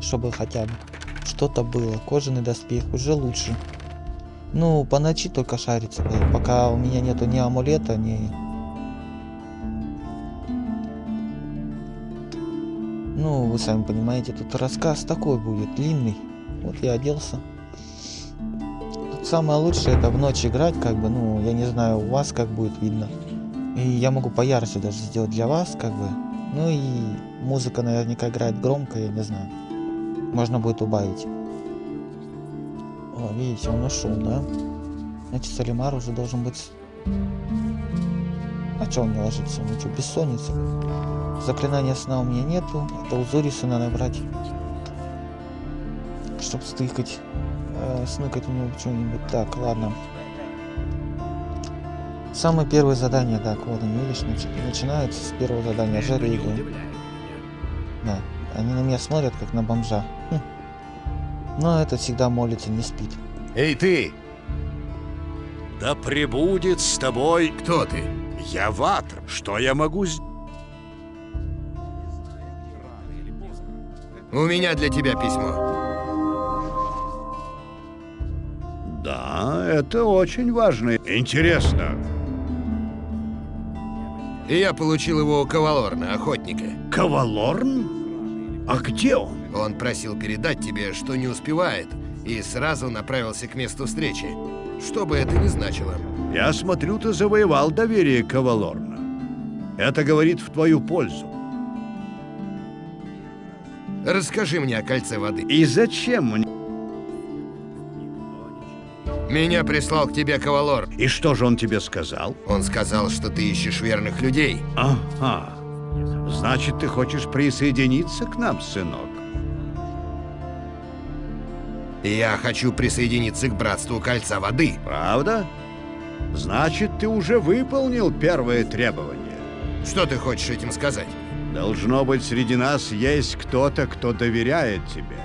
Чтобы хотя бы что-то было. Кожаный доспех уже лучше. Ну, по ночи только шарится, пока у меня нету ни амулета, ни... Ну, вы сами понимаете, тут рассказ такой будет, длинный. Вот я оделся. Самое лучшее это в ночь играть, как бы, ну, я не знаю, у вас как будет видно. И я могу поярче даже сделать для вас, как бы. Ну и музыка наверняка играет громко, я не знаю. Можно будет убавить. О, видите, он ушел, да? Значит, Салимар уже должен быть... А что он не ложится? Ну что, бессонница? Заклинания сна у меня нету. Это узорисы надо брать. Чтоб стыкать. Э, сныкать у него что-нибудь. Так, ладно. Самое первое задание, так, вот они, видишь, начи начинается с первого задания. Жарили. Да, они на меня смотрят, как на бомжа. Хм. Но этот всегда молится, не спит. Эй, ты! Да пребудет с тобой... Кто ты? Я Ватр. Что я могу сделать? У меня для тебя письмо. Да, это очень важно. Интересно. И я получил его у Кавалорна, охотника. Кавалорн? А где он? Он просил передать тебе, что не успевает, и сразу направился к месту встречи. Что бы это ни значило. Я смотрю, ты завоевал доверие Кавалорна. Это говорит в твою пользу. Расскажи мне о кольце воды. И зачем мне? Меня прислал к тебе Кавалор. И что же он тебе сказал? Он сказал, что ты ищешь верных людей. Ага. Значит, ты хочешь присоединиться к нам, сынок? Я хочу присоединиться к Братству Кольца Воды. Правда? Значит, ты уже выполнил первое требование. Что ты хочешь этим сказать? Должно быть, среди нас есть кто-то, кто доверяет тебе.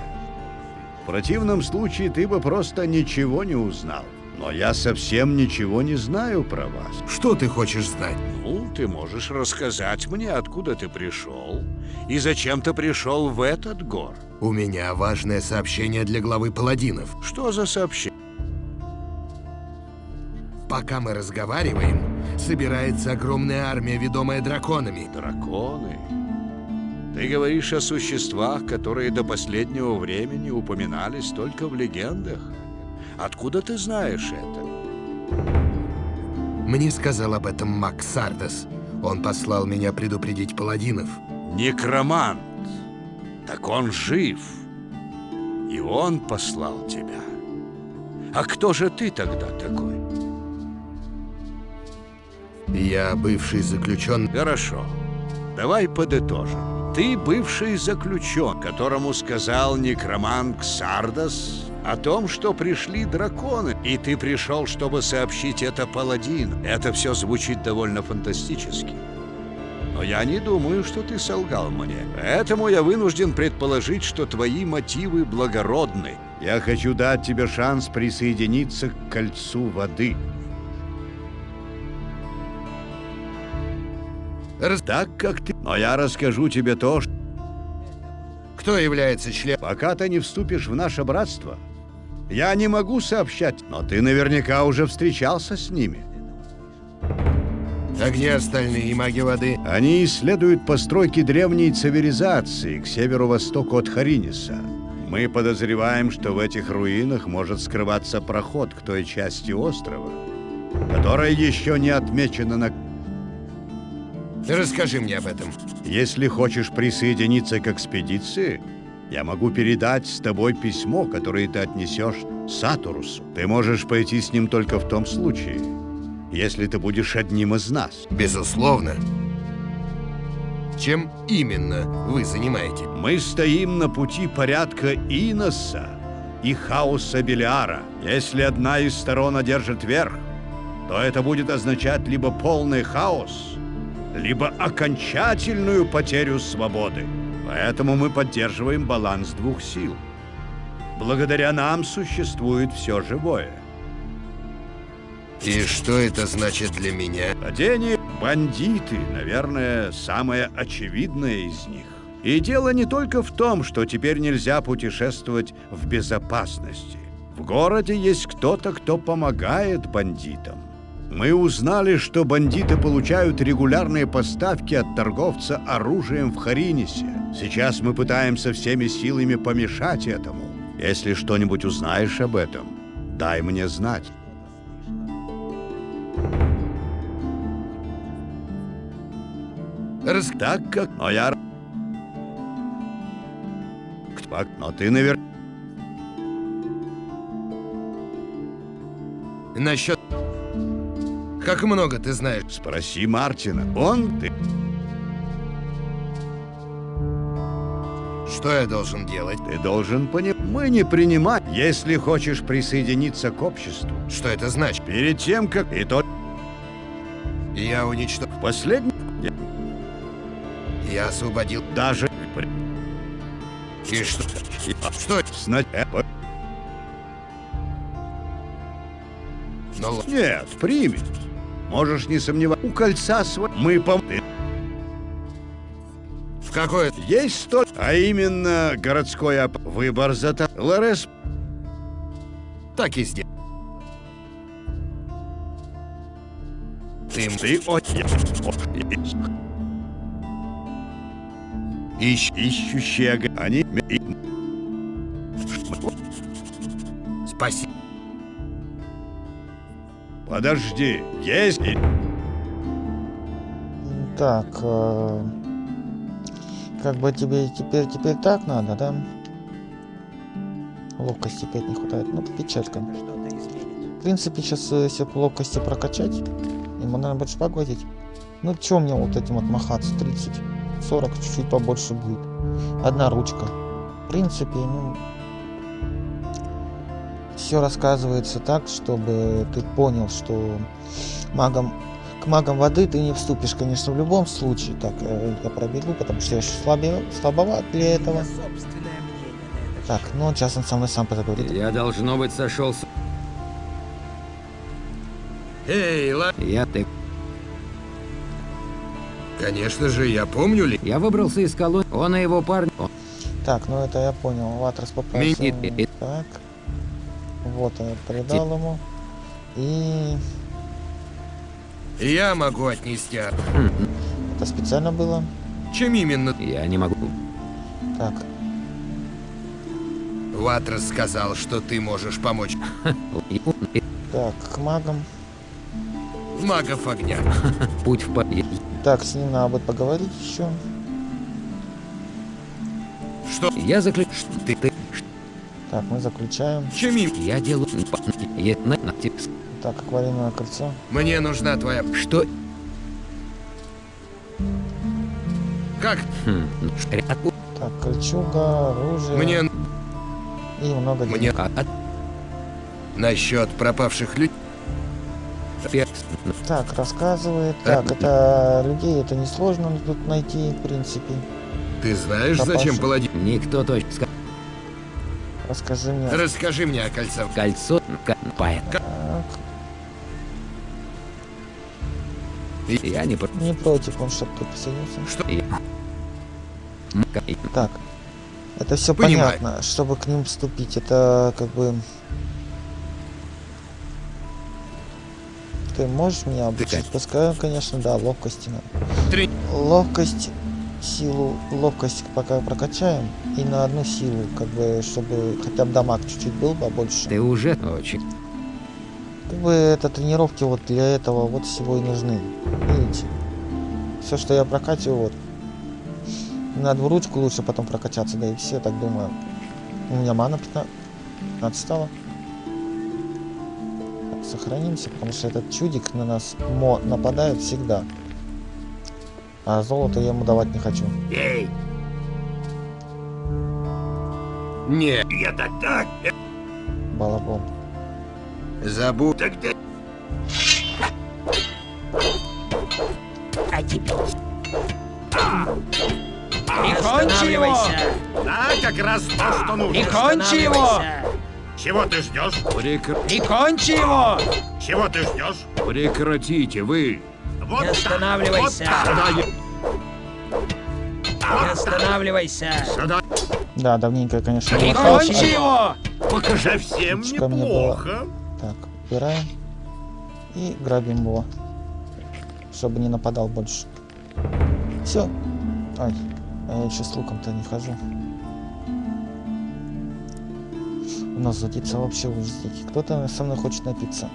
В противном случае ты бы просто ничего не узнал. Но я совсем ничего не знаю про вас. Что ты хочешь знать? Ну, ты можешь рассказать мне, откуда ты пришел и зачем ты пришел в этот гор. У меня важное сообщение для главы паладинов. Что за сообщение? Пока мы разговариваем, собирается огромная армия, ведомая драконами. Драконы? Ты говоришь о существах, которые до последнего времени упоминались только в легендах? Откуда ты знаешь это? Мне сказал об этом Макс Сардас. Он послал меня предупредить паладинов. Некромант. Так он жив. И он послал тебя. А кто же ты тогда такой? Я бывший заключенный. Хорошо. Давай подытожим. Ты бывший заключен, которому сказал некромант Ксардас о том, что пришли драконы, и ты пришел, чтобы сообщить это паладину. Это все звучит довольно фантастически. Но я не думаю, что ты солгал мне. Поэтому я вынужден предположить, что твои мотивы благородны. Я хочу дать тебе шанс присоединиться к кольцу воды. Раз... Так как ты... Но я расскажу тебе то, что... Кто является членом? Пока ты не вступишь в наше братство, я не могу сообщать, но ты наверняка уже встречался с ними. А где остальные маги воды? Они исследуют постройки древней цивилизации к северо-востоку от Хариниса. Мы подозреваем, что в этих руинах может скрываться проход к той части острова, которая еще не отмечена на... Расскажи мне об этом. Если хочешь присоединиться к экспедиции, я могу передать с тобой письмо, которое ты отнесешь Сатурусу. Ты можешь пойти с ним только в том случае, если ты будешь одним из нас. Безусловно. Чем именно вы занимаетесь? Мы стоим на пути порядка Иноса и хаоса Белиара. Если одна из сторон одержит верх, то это будет означать либо полный хаос, либо окончательную потерю свободы. Поэтому мы поддерживаем баланс двух сил. Благодаря нам существует все живое. И что это значит для меня? Падение бандиты, наверное, самое очевидное из них. И дело не только в том, что теперь нельзя путешествовать в безопасности. В городе есть кто-то, кто помогает бандитам. Мы узнали, что бандиты получают регулярные поставки от торговца оружием в Харинисе. Сейчас мы пытаемся всеми силами помешать этому. Если что-нибудь узнаешь об этом, дай мне знать. Рас... Так как... Но я... Но ты наверное... Насчет... Как много ты знаешь? Спроси Мартина. Он ты... Что я должен делать? Ты должен понимать. Мы не принимать, если хочешь присоединиться к обществу. Что это значит? Перед тем, как... И то... Я уничтожил... Последний... Я освободил... Даже... И что? Что? Сна... э, Ну, Нет, примет. Можешь не сомневаться. У кольца свой... Мы пом... Ты- в какое... Есть столь... А именно, городской оп... Выбор за... то- Лорес... Так и сделай. Ты... Ты... О... Ищ... Ищущие... Они... Спасибо. Подожди. Есть... Так, э, как бы тебе теперь теперь так надо, да? Ловкости опять не хватает. Ну, печалька. В принципе, сейчас если б ловкости прокачать, ему надо шпагу одеть. Ну, чё мне вот этим отмахаться? 30, 40, чуть-чуть побольше будет. Одна ручка. В принципе, ну... Все рассказывается так, чтобы ты понял, что магом к магам воды ты не вступишь, конечно, в любом случае. Так, э, я пробегу, потому что я еще слабе, слабоват для этого. Так, ну сейчас он со мной сам поговорит. Я, должно быть, сошел с... Эй, ла... Я ты... Конечно же, я помню ли... Я выбрался из колонии. Он и его парень... О, Так, ну это я понял. Ватрас попросил. Ми- Так. Вот, я передал ему. И Я могу отнести... от- это специально было. Чем именно? Я не могу. Так, Ватрас сказал, что ты можешь помочь так, к магам. магов огня. Путь в... по- я- Так, с ним надо будет поговорить еще. Что? Я заключ... Ты... Ты... Так, мы заключаем. Именно? Я делаю... Так, аквариумное кольцо. Мне нужна твоя... Что? Как? Хм... ш- от- Так, кольчуга, оружие. Мне... И много денег. Мне... а- от- Насчет пропавших людей... пе- Так, рассказывает. Так, это людей это несложно тут найти, в принципе. Ты знаешь, Пропавших. зачем паладин? Никто точно... ска- Расскажи мне. Расскажи мне о кольце. Кольцо... Так, Я не... про- не против он, чтобы ты присоединился. Что? Так. Это все Понимаю. понятно, чтобы к ним вступить. Это как бы... Ты можешь меня обучить? Пускай, конечно, да, ловкости надо. Три. Ловкость, силу, ловкость пока прокачаем. И на одну силу, как бы, чтобы хотя бы дамаг чуть-чуть был побольше. Ты уже очень... Как бы это тренировки вот для этого вот всего и нужны. Видите? Все, что я прокачиваю, вот. На двуручку лучше потом прокачаться, да и все, так думаю. У меня мана 15, 15 стала. Так, Сохранимся, потому что этот чудик на нас мо нападает всегда. А золото я ему давать не хочу. Эй, Не, я так так. Балабон. забудь. Тогда Прикончи его! да, как раз то, что нужно. Прикончи его! Чего ты ждешь? Прекр- Прикончи его! Чего ты ждешь? Прекратите, вы! Не останавливайся! Не останавливайся! Да, давненько конечно, не Прикончи его! Покажи всем неплохо. Так, убираем. И грабим его. Чтобы не нападал больше. Все. Ай, а я еще с луком-то не хожу. У нас задится вообще ужастики. Кто-то со мной хочет напиться.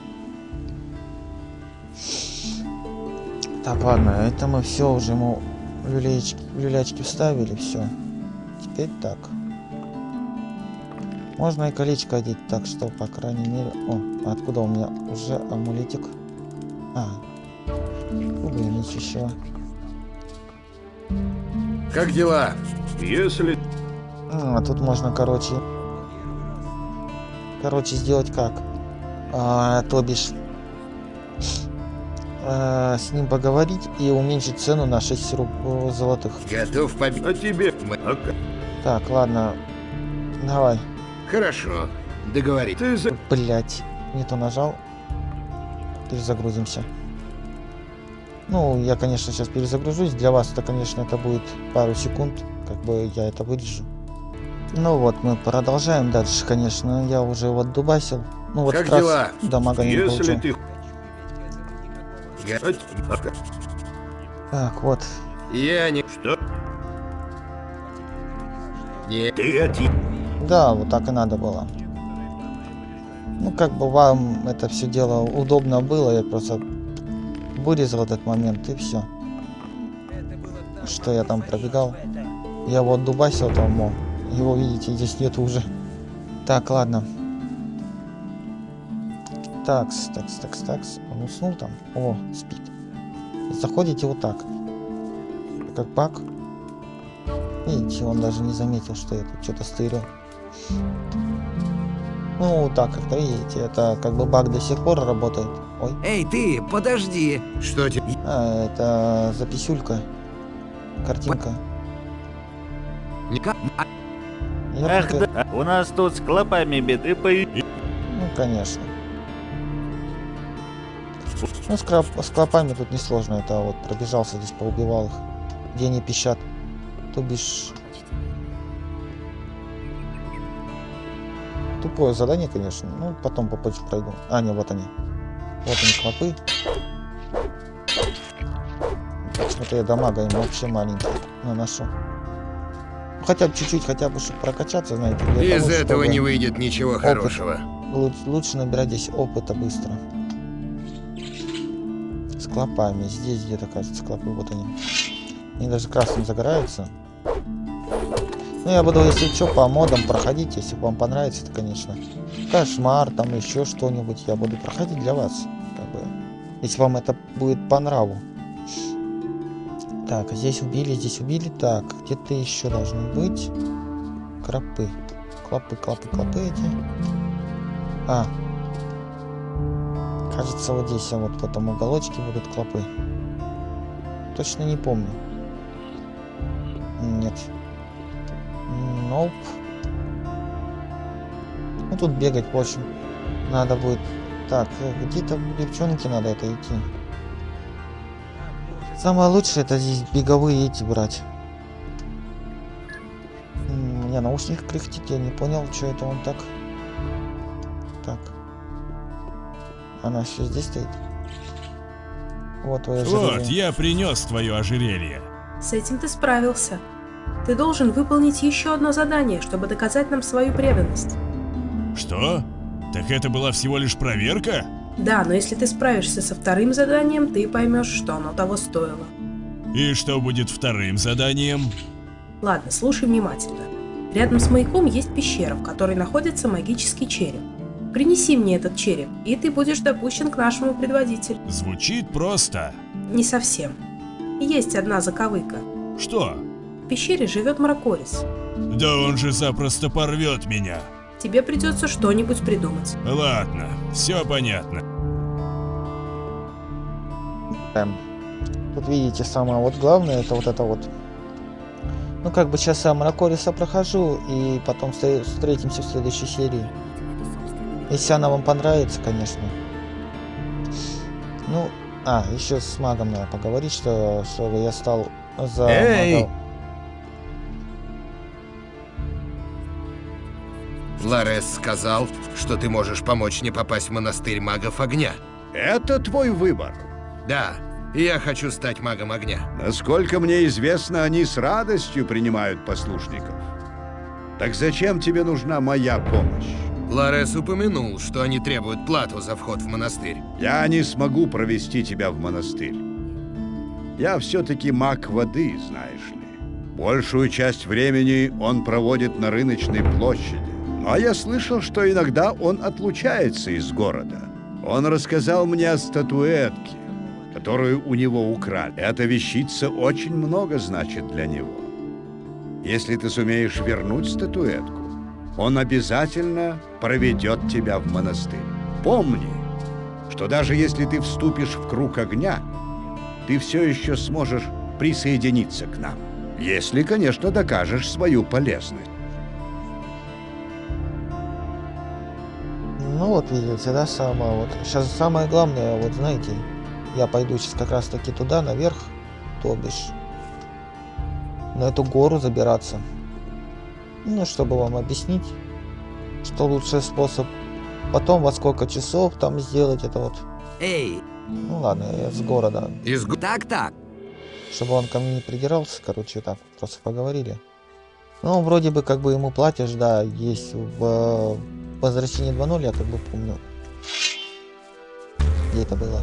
Так, ладно, это мы все уже ему люлечки, люлячки вставили, все. Теперь так. Можно и колечко одеть, так что, по крайней мере... О, откуда у меня уже амулетик? А, губы нечищего. Как дела? Если А, тут можно, короче... Короче, сделать как? А, то бишь... а, с ним поговорить и уменьшить цену на 6 руб... золотых. Готов победить. о тебе... А Так, ладно. Давай. Хорошо, договорились. ты за... Блять, не то нажал. Перезагрузимся. Ну, я, конечно, сейчас перезагружусь. Для вас это, конечно, это будет пару секунд. Как бы я это вырежу. Ну вот, мы продолжаем дальше, конечно. Я уже вот дубасил. Ну вот Как как раз дела? дамага не Если получил. ты... Так, вот. Я не... Что? Не... Ты. Да, вот так и надо было. Ну, как бы вам это все дело удобно было, я просто вырезал этот момент и все. Что я там пробегал. Я вот дубасил там, его видите, здесь нет уже. Так, ладно. Такс, такс, такс, такс. Он уснул там? О, спит. Заходите вот так. Как баг. Видите, он даже не заметил, что я тут что-то стырил. Ну, так как-то, видите, это как бы баг до сих пор работает. Ой. Эй, ты, подожди! Что тебе? А, это записюлька. Картинка. Ка- Ах да, у нас тут с клопами беды по... Ну, конечно. Ну, с, клоп- с клопами тут несложно. Это вот пробежался здесь, поубивал их. Где они пищат. То бишь... Тупое задание, конечно. Ну, потом попозже пройду. А, не, вот они. Вот они, клопы. Почему-то я дамага им вообще маленький наношу. Ну, Хотя бы чуть-чуть, хотя бы, чтобы прокачаться, знаете. Из того, этого не выйдет ничего опыт- хорошего. лу- Лучше набирать здесь опыта быстро. Клопами. Здесь где-то, кажется, клопы. Вот они. Они даже красным загораются. Ну, я буду, если что, по модам проходить, если вам понравится, это, конечно. Кошмар, там еще что-нибудь. Я буду проходить для вас. Как бы, если вам это будет по нраву. Так, здесь убили, здесь убили. Так, где-то еще должны быть крапы. Клопы, клопы, клопы эти. А. Кажется, вот здесь, вот в этом уголочке будут клопы. Точно не помню. Нет. Ноп. Ну, тут бегать, в общем, надо будет. Так, э, где-то девчонки надо это идти. Самое лучшее это здесь беговые эти брать. М, меня наушник кряхтит, я не понял, что это он так. Так. Она все здесь стоит. Вот твое Вот, ожерелье. я принес твое ожерелье. С этим ты справился. Ты должен выполнить еще одно задание, чтобы доказать нам свою преданность. Что? Так это была всего лишь проверка? Да, но если ты справишься со вторым заданием, ты поймешь, что оно того стоило. И что будет вторым заданием? Ладно, слушай внимательно. Рядом с маяком есть пещера, в которой находится магический череп. Принеси мне этот череп, и ты будешь допущен к нашему предводителю. Звучит просто. Не совсем. Есть одна заковыка. Что? В пещере живет Мракорис. Да он же запросто порвет меня. Тебе придется что-нибудь придумать. Ладно, все понятно. Эм, Тут видите, самое вот главное, это вот это вот. Ну, как бы сейчас я Мракориса прохожу, и потом встре- встретимся в следующей серии. Если она вам понравится, конечно. Ну, а, еще с магом надо поговорить, что, чтобы я стал за Эй! мага. Ларес сказал, что ты можешь помочь мне попасть в монастырь магов огня. Это твой выбор. Да, и я хочу стать магом огня. Насколько мне известно, они с радостью принимают послушников. Так зачем тебе нужна моя помощь? Ларес упомянул, что они требуют плату за вход в монастырь. Я не смогу провести тебя в монастырь. Я все-таки маг воды, знаешь ли. Большую часть времени он проводит на рыночной площади. Ну, а я слышал, что иногда он отлучается из города. Он рассказал мне о статуэтке, которую у него украли. Эта вещица очень много значит для него. Если ты сумеешь вернуть статуэтку, он обязательно проведет тебя в монастырь. Помни, что даже если ты вступишь в круг огня, ты все еще сможешь присоединиться к нам. Если, конечно, докажешь свою полезность. Ну вот видите, да, самое вот. Сейчас самое главное, вот знаете, я пойду сейчас как раз таки туда, наверх, то бишь, на эту гору забираться. Ну, чтобы вам объяснить, что лучший способ. Потом во сколько часов там сделать это вот. Эй! Ну ладно, я с города. Из Так-так. Чтобы он ко мне не придирался, короче, так, просто поговорили. Ну, вроде бы, как бы ему платишь, да, есть в э, возвращении 2.0, я как бы помню. Где это было?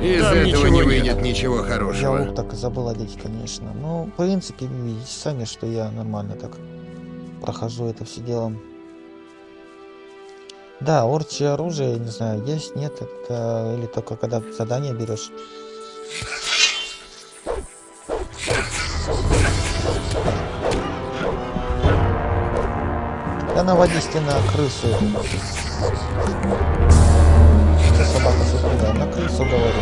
Из Там этого ничего не нет. выйдет ничего Я хорошего. лук так и забыл одеть, конечно. Ну, в принципе, видите сами, что я нормально так прохожу это все дело. Да, орчье оружие, не знаю, есть, нет, это или только когда задание берешь. Я наводисти на крысу. Собака супруга, на крысу говорю.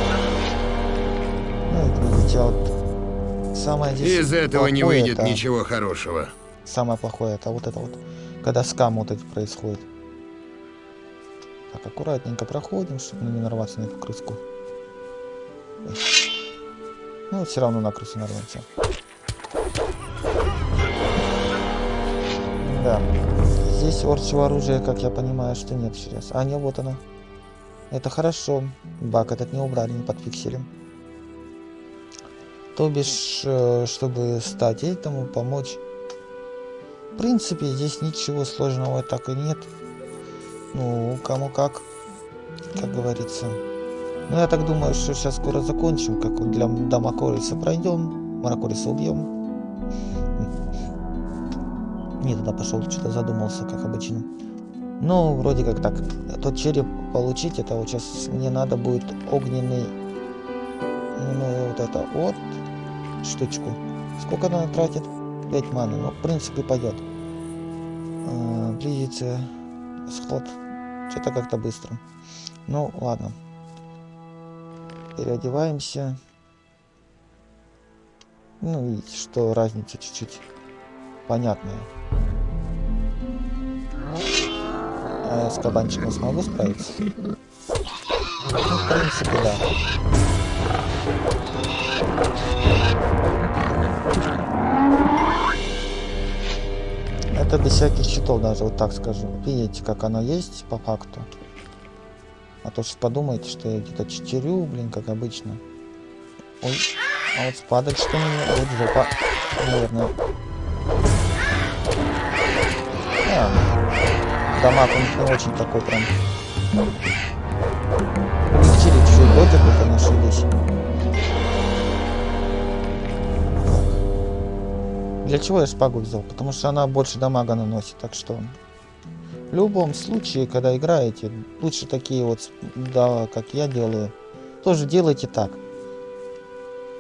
Ну, видите, вот самое здесь Из этого не выйдет это- ничего хорошего. Самое плохое это вот это вот, когда скам вот эти происходит. Так, аккуратненько проходим, чтобы не нарваться на эту крыску. Ну, все равно на крысу нарвемся. Да. Здесь орчего оружия, как я понимаю, что нет сейчас. А, не, вот оно. Это хорошо. Баг этот не убрали, не подфиксили. То бишь, э, чтобы стать этому, помочь. В принципе, здесь ничего сложного так и нет. Ну, кому как, как говорится. Ну, я так думаю, что сейчас скоро закончим, как для до Макориса пройдем, Маракориса убьем. Не туда пошел, что-то задумался, как обычно. Ну, вроде как так. Тот череп получить, это вот сейчас мне надо будет огненный, ну, вот это вот, штучку. Сколько она тратит? 5 маны, ну, в принципе, пойдет. А, близится сход. Что-то как-то быстро. Ну, ладно. Переодеваемся. Ну, видите, что разница чуть-чуть понятная. Я с кабанчиком смогу справиться? Ну, в принципе, да. Это без всяких щитов даже, вот так скажу. Видите, как оно есть по факту. А то что подумаете, что я где-то читерю, блин, как обычно. Ой, а вот спадать что мне? Вот жопа, наверное. У них не очень такой прям. Увеличили чуть-чуть дотику, конечно, здесь. Для чего я шпагу взял? Потому что она больше дамага наносит, так что... В любом случае, когда играете, лучше такие вот, да, как я делаю, тоже делайте так.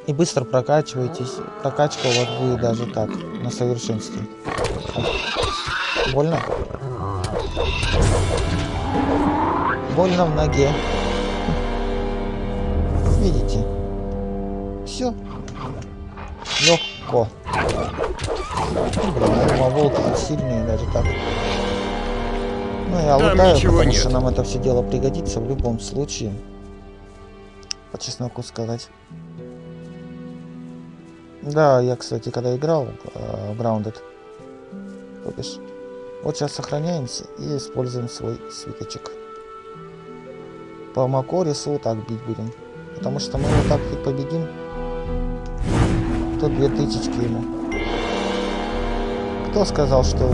И быстро прокачивайтесь. Прокачка у вас будет даже так, на совершенстве. Больно? Больно в ноге. Видите? Все. Легко. Блин, а волки сильные даже так. Ну, я Там лутаю, потому нет. что нам это все дело пригодится в любом случае. По чесноку сказать. Да, я, кстати, когда играл э, в Grounded, то бишь, вот сейчас сохраняемся и используем свой свиточек. По Макорису вот так бить будем. Потому что мы вот так и победим. То две тысячки ему. Кто сказал, что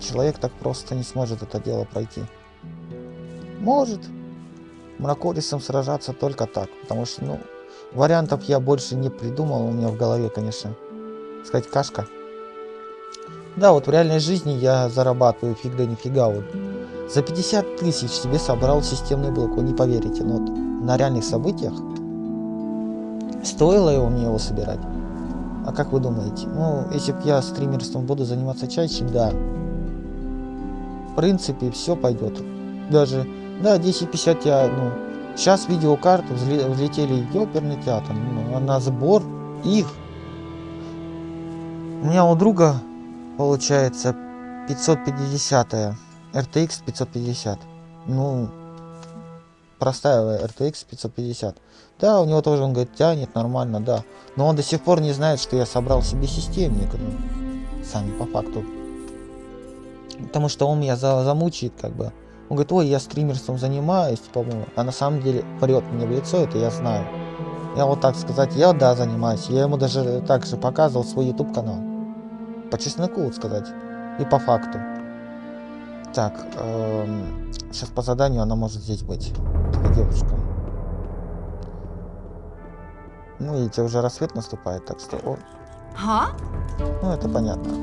человек так просто не сможет это дело пройти? Может. Мракорисом сражаться только так. Потому что, ну, вариантов я больше не придумал. У меня в голове, конечно, сказать кашка. Да, вот в реальной жизни я зарабатываю фиг да нифига. Вот. За 50 тысяч себе собрал системный блок, вы не поверите. Но вот на реальных событиях стоило его мне его собирать. А как вы думаете? Ну, если бы я стримерством буду заниматься чаще, да. В принципе, все пойдет. Даже, да, 1050 я, ну, сейчас видеокарты взле- взлетели ёперный театр, ну, на сбор их. У меня у друга получается 550 RTX 550. Ну, простая RTX 550. Да, у него тоже, он говорит, тянет нормально, да. Но он до сих пор не знает, что я собрал себе системник. Ну, сами по факту. Потому что он меня за замучает, как бы. Он говорит, ой, я стримерством занимаюсь, по-моему. А на самом деле врет мне в лицо, это я знаю. Я вот так сказать, я да, занимаюсь. Я ему даже так же показывал свой YouTube канал. По чесноку, вот сказать. И по факту. Так, сейчас по заданию она может здесь быть. Эта девушка. Ну, видите, уже рассвет наступает, так что... О, А? ну, это понятно.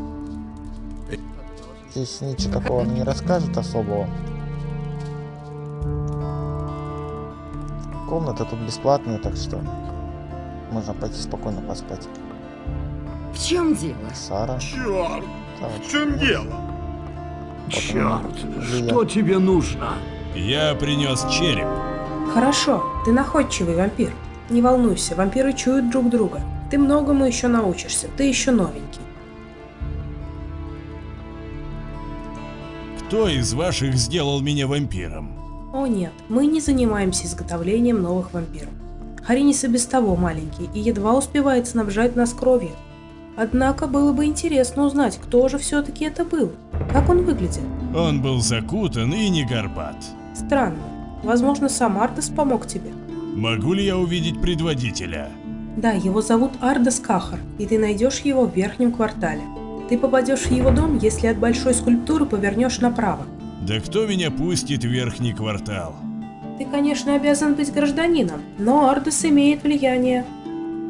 Здесь ничего такого не расскажет особого. Комната тут бесплатная, так что можно пойти спокойно поспать. В чем дело? Сара. Черт! Так, В чем дело? Черт, что тебе нужно? Я принес череп. Хорошо, ты находчивый вампир. Не волнуйся, вампиры чуют друг друга. Ты многому еще научишься, ты еще новенький. Кто из ваших сделал меня вампиром? О нет, мы не занимаемся изготовлением новых вампиров. Харинис и без того маленький и едва успевает снабжать нас кровью. Однако было бы интересно узнать, кто же все-таки это был. Как он выглядит? Он был закутан и не горбат. Странно. Возможно, сам Ардес помог тебе. Могу ли я увидеть предводителя? Да, его зовут Ардес Кахар, и ты найдешь его в верхнем квартале. Ты попадешь в его дом, если от большой скульптуры повернешь направо. Да кто меня пустит в верхний квартал? Ты, конечно, обязан быть гражданином, но Ардес имеет влияние.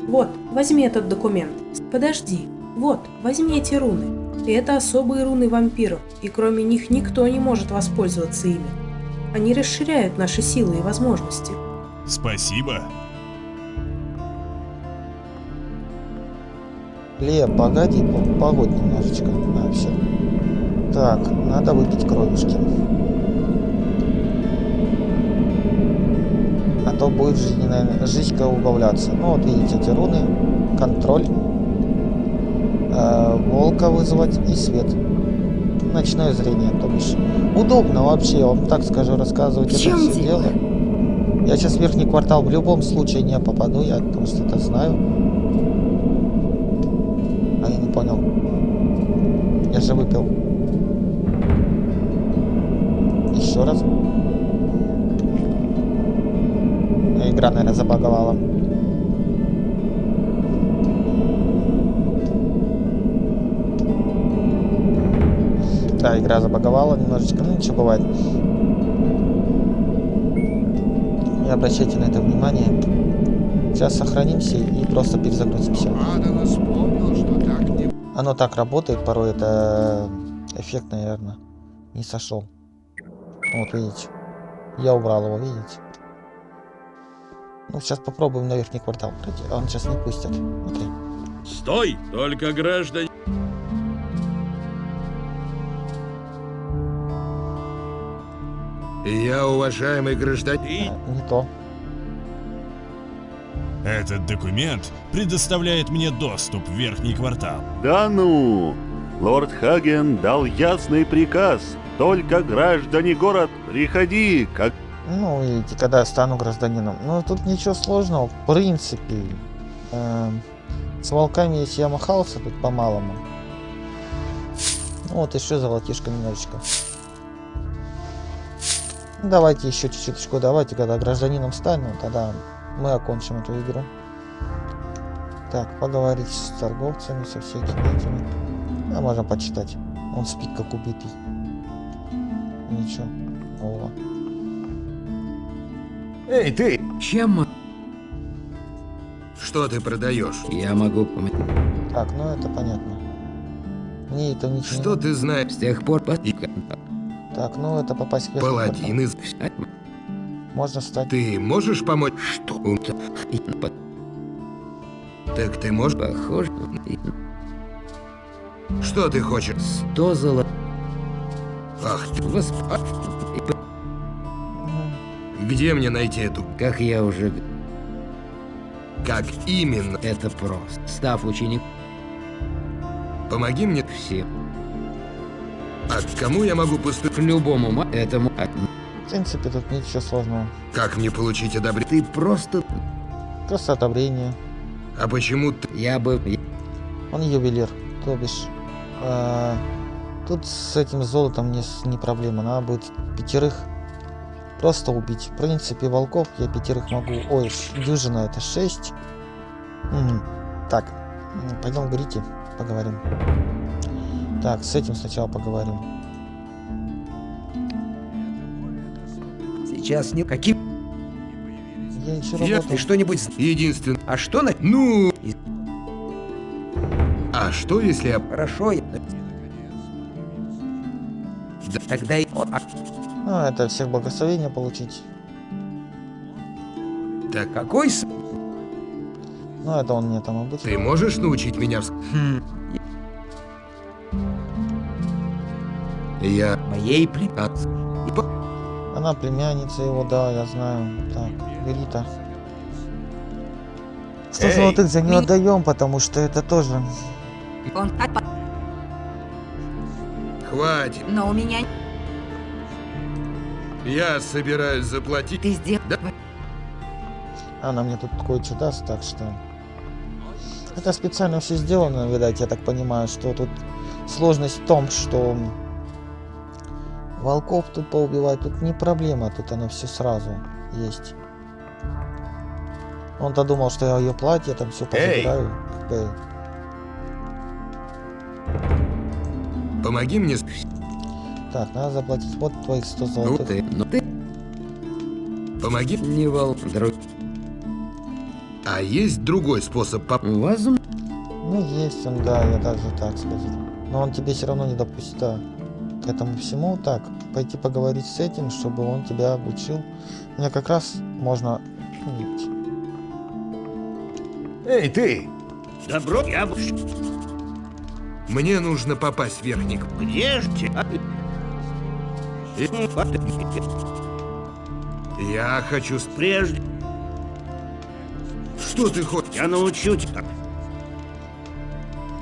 Вот, возьми этот документ. Подожди. Вот, возьми эти руны. Это особые руны вампиров, и кроме них никто не может воспользоваться ими. Они расширяют наши силы и возможности. Спасибо. Ле, погоди, по- погодь немножечко. А, все. Так, надо выпить кровишки. То будет жизненная жизнька убавляться. Ну вот видите эти руны. Контроль. Э, волка вызвать и свет. Ночное зрение, то бишь. Удобно вообще, я вам так скажу, рассказывать это все дело. Я сейчас в верхний квартал в любом случае не попаду, я просто это знаю. А я не понял. Я же выпил. Еще раз. Игра, наверное, забаговала. Да, игра забаговала немножечко, ну ничего бывает. Не обращайте на это внимание. Сейчас сохранимся и просто перезагрузимся. Оно так работает, порой это эффект, наверное, не сошел. Вот видите. Я убрал его, видите. Ну, сейчас попробуем на верхний квартал пройти. А Он сейчас не пустят. Окей. Стой! Только граждане... Я, уважаемый гражданин... А, не то. Этот документ предоставляет мне доступ в верхний квартал. Да ну! Лорд Хаген дал ясный приказ. Только граждане город, приходи, как... Ну, видите, когда я стану гражданином. Ну, тут ничего сложного, в принципе. Эм, с волками, если я махался тут по-малому. Вот еще золотишко немножечко. Давайте еще чуть-чуточку, давайте, когда гражданином стану, тогда мы окончим эту игру. Так, поговорить с торговцами, со всякими этими. А можем почитать. Он спит как убитый. Ничего. О. Эй, ты! Чем Что ты продаешь? я могу помочь? Так, ну это понятно. Мне это ничего Что ты знаешь? С тех пор... по- Так, ну это попасть в Паладин из... Можно стать. Ты можешь помочь? Что? Так ты можешь? Похоже... Что ты хочешь? Сто золот... Ах ты, Восп... где мне найти эту? Как я уже... Как именно? Это просто. Став ученик... Помоги мне. Все. А к кому я могу поступить? К любому ма... Этому... а, В принципе, тут ничего сложного. Как мне получить одобрение? Ты просто... Просто одобрение. А почему ты... Я бы... Он ювелир, то бишь. э, тут с этим золотом не, не проблема. Надо будет пятерых просто убить. В принципе, волков я пятерых могу... Ой, дюжина это шесть. Мгм. Так, пойдем к Грите поговорим. Так, с этим сначала поговорим. Сейчас не... Каким... Я еще Я- работаю. Ты что-нибудь... Единственное... А что на... Ну... А что если я... Хорошо, я... Да, Тогда и... О, а Ну, это всех благословения получить. Так, какой с... Ну, это он мне там обычно. ты можешь научить меня... вс- Хм, Я... моей плем... А, Она племянница его, да, я знаю. Так, Грита. Сто Эй, золотых за нее ми- отдаем, потому что это тоже. Он отпа- Хватит. Но у меня... Я собираюсь заплатить... Ты сделал... Да. Она мне тут кое-что даст, так что. Это специально все сделано, видать, я так понимаю, что тут сложность в том, что волков тут поубивать, тут не проблема, тут оно все сразу есть. Он-то думал, что я ее платье там все Эй! позабираю. бы. Помоги мне... Так, надо заплатить вот твоих 100 Ну золотых. ты... Ну ты... Помоги... Не вол... Друг... А есть другой способ поп... Возможно... Ну, есть он, да, я даже так сказать. Но он тебе все равно не допустит да, к этому всему. Так, пойти поговорить с этим, чтобы он тебя обучил. Мне как раз можно... ну. Эй, ты! Добро, я... Мне нужно попасть в верхник. Где ж те- Я хочу... с- Прежде Что ты хочешь? я научу тебя.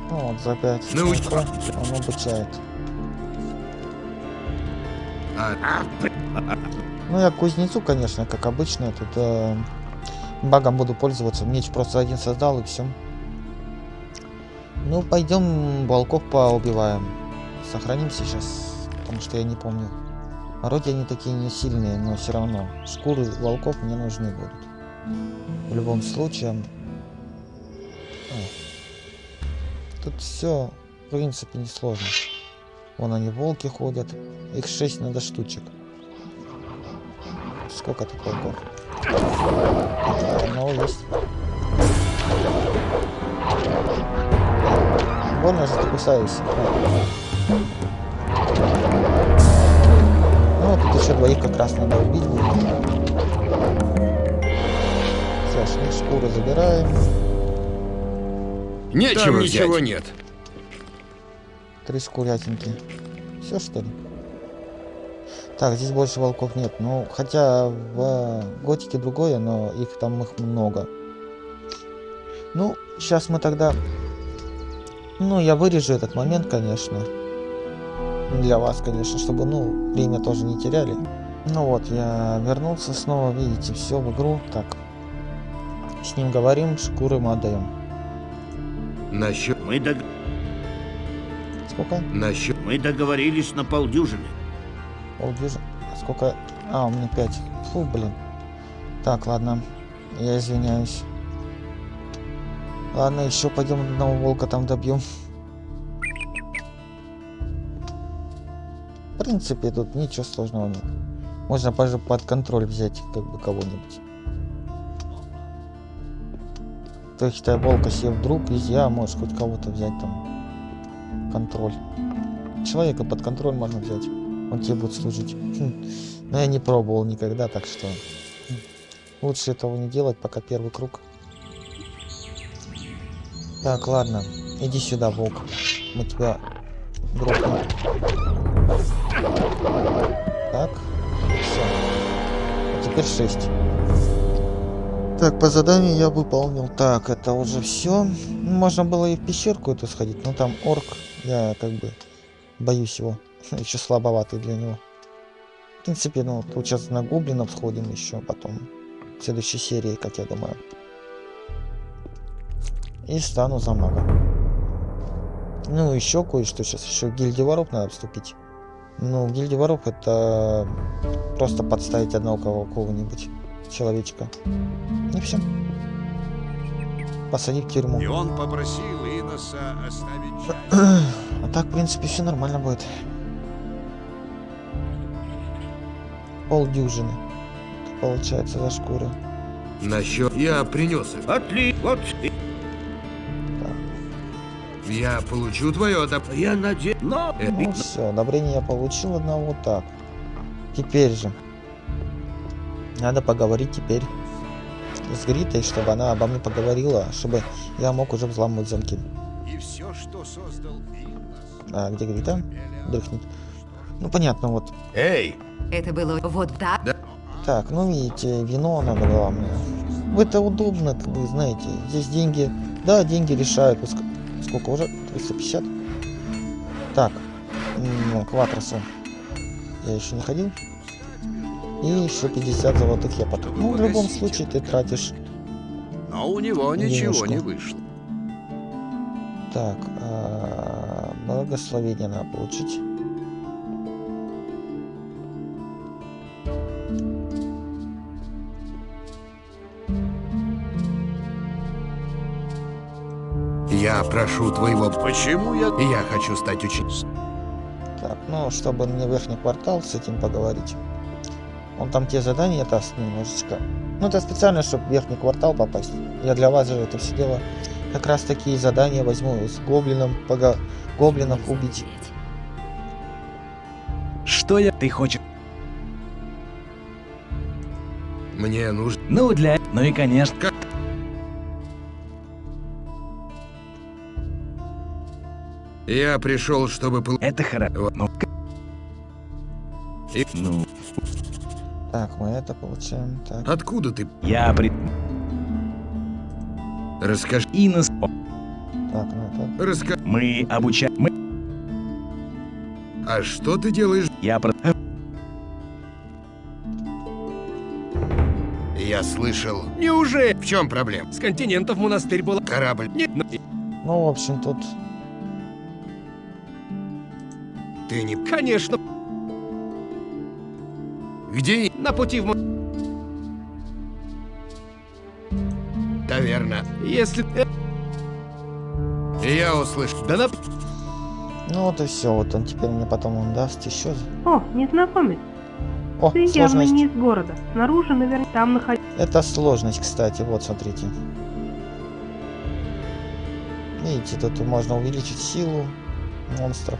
Ну, вот за 5 Науч- он обучает. Ну, я кузнецу, конечно, как обычно. Тут э, багом буду пользоваться. Меч просто один создал и все. Ну, пойдем волков поубиваем. Сохраним сейчас, потому что я не помню. Вроде они такие не сильные, но все равно. Шкуры волков мне нужны будут. В любом случае. О. Тут все, в принципе, несложно. Вон они, волки ходят. Их 6 надо штучек. Сколько тут волков? Одного есть. Больно же ты кусаешься. Еще двоих как раз надо убить будет. Все, шли шкуру забираем. Нечего Там взять. ничего нет. Три шкурятинки. Все что ли? Так, здесь больше волков нет. Ну, хотя в э, готике другое, но их там их много. Ну, сейчас мы тогда... Ну, я вырежу этот момент, конечно. Для вас, конечно, чтобы, ну, время тоже не теряли. Ну вот, я вернулся снова, видите, все в игру. Так, с ним говорим, шкуры мы отдаем. Насчет... Мы, дог... Сколько? Насчет... Мы договорились на полдюжины. Полдюжины. А Сколько? А, у меня 5. Фу, блин. Так, ладно. Я извиняюсь. Ладно, еще пойдем одного волка там добьем. Принципе, тут ничего сложного нет. Можно даже под контроль взять как бы кого-нибудь. То есть ты волка себе вдруг нельзя, можешь хоть кого-то взять там контроль. Человека под контроль можно взять. Он тебе будет служить. Хм. Но я не пробовал никогда, так что лучше этого не делать, пока первый круг. Так, ладно. Иди сюда, волк. Мы тебя грохнем. Так. Все. А теперь 6. Так, по заданию я выполнил. Так, это уже все. Можно было и в пещерку эту сходить, но там орк. Я как бы боюсь его. Еще слабоватый для него. В принципе, ну, сейчас на гоблинов сходим еще потом. В следующей серии, как я думаю. И стану за мага. Ну, еще кое-что сейчас. Еще в гильдии воров надо вступить. Ну, в гильдии воров это просто подставить одного кого- кого-нибудь человечка. И все. Посадить в тюрьму. И он попросил Иноса оставить часть. А так, в принципе, все нормально будет. Полдюжины. Получается за шкуры. Насчет... Я принес их. Отли... Вот... Я получу твое одоб... Я надеюсь... Но... Ну все, одобрение я получил одного. Так. Теперь же. Надо поговорить теперь с Гритой, чтобы она обо мне поговорила, чтобы я мог уже взламывать замки. И все, что создал. А где Грита? Дрыхнет. Ну понятно, вот. Эй! Это было вот так. Так, ну видите, вино надо было мне. Это удобно, как вы знаете. Здесь деньги, да, деньги решают. Ск- Сколько уже? 350? Так, ну, кватросу. Я еще не ходил. И еще 50 золотых я потом. Ну, в любом случае ты тратишь. Но у него ничего Денежку. не вышло. Так, а, благословение надо получить. Я прошу твоего... Почему я... Я хочу стать учеником. Так, ну, чтобы мне верхний квартал с этим поговорить. Он там те задания даст немножечко. Ну, это специально, чтобы в верхний квартал попасть. Я для вас же это все дело. Как раз такие задания возьму с гоблином, пога... гоблинов убить. Что я... Ты хочешь... Мне нужно... Ну, для... Ну и конечно... Я пришел, чтобы... Это хорошо. Ну... И... ну... Так, мы это получаем. Так. Откуда ты? Я при... Расскажи. И нас... Так, ну это... Раска... Мы обучаем... Мы... А что ты делаешь? Я про... Я слышал. Неужели? В чем проблема? С континентов монастырь был. Корабль. Нет. Ну-, ну, в общем, тут ты не... конечно. Где? На пути в... мо- Таверна. Если... э, Я услышал. Да на... Ну вот и все, вот он теперь мне потом он даст еще. О, незнакомец. О, Ты явно сложность. не из города. Снаружи, наверное, там находится. Это сложность, кстати, вот смотрите. Видите, тут можно увеличить силу монстров.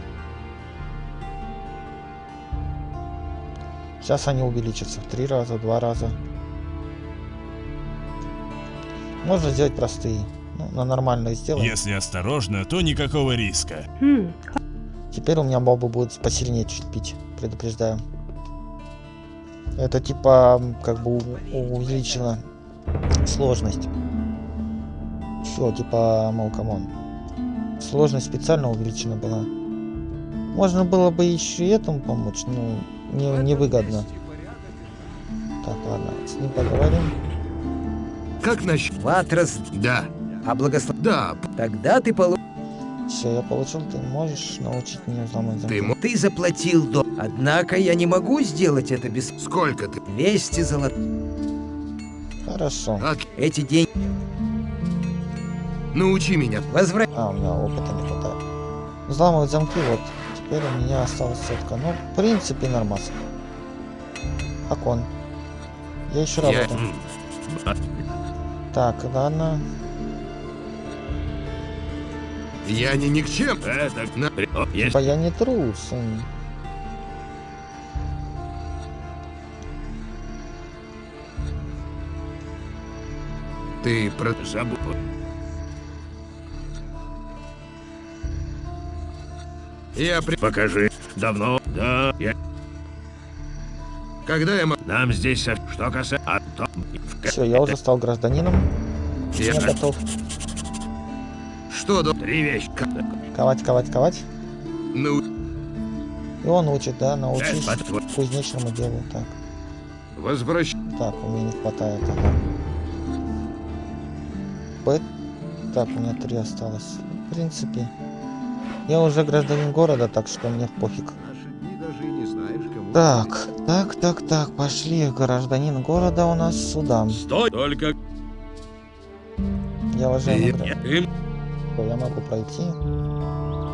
Сейчас они увеличатся в три раза, в два раза. Можно сделать простые. Ну, на нормальные сделаем. Если осторожно, то никакого риска. Хм, Теперь у меня мобы будут посильнее чуть пить, предупреждаю. Это типа как бы у- увеличила сложность. Все, типа, мол, come on. Сложность специально увеличена была. Можно было бы еще и этому помочь, но не, невыгодно. Так, ладно, с ним поговорим. Как насчет... Ватрас, Да. а благослов... Да. Тогда ты полу... Все, я получил, ты можешь научить меня взломать замки. Ты мо- Ты заплатил до... Однако я не могу сделать это без... Сколько ты? 200 золот... Хорошо. А, Эти деньги... научи меня. Возврат... А, у меня опыта не хватает. Взламывать замки, вот. Теперь у меня осталась сетка. Ну, в принципе, нормас. Окон. Я еще Я- работаю. Так, ладно. Я не никчем. Это... На- Есть... Типа я не трус. Ты про... Забыл. Я при... Покажи. Давно. Да. Я... Когда я... Нам здесь... со- Что касается... А то... Все, я уже стал гражданином. Я... Я готов Что до... Три вещи. ковать, ковать, ковать. Ну... И он учит, да, научись Э, по-твоему. кузнечному делу. Так, Возвращ... так, у меня не хватает. Ага. Б. Так, у меня три осталось. В принципе, я уже гражданин города, так что мне пофиг. Так, так, так, так, пошли. Гражданин города у нас сюда. Стой! Только... Я Что, я могу пройти?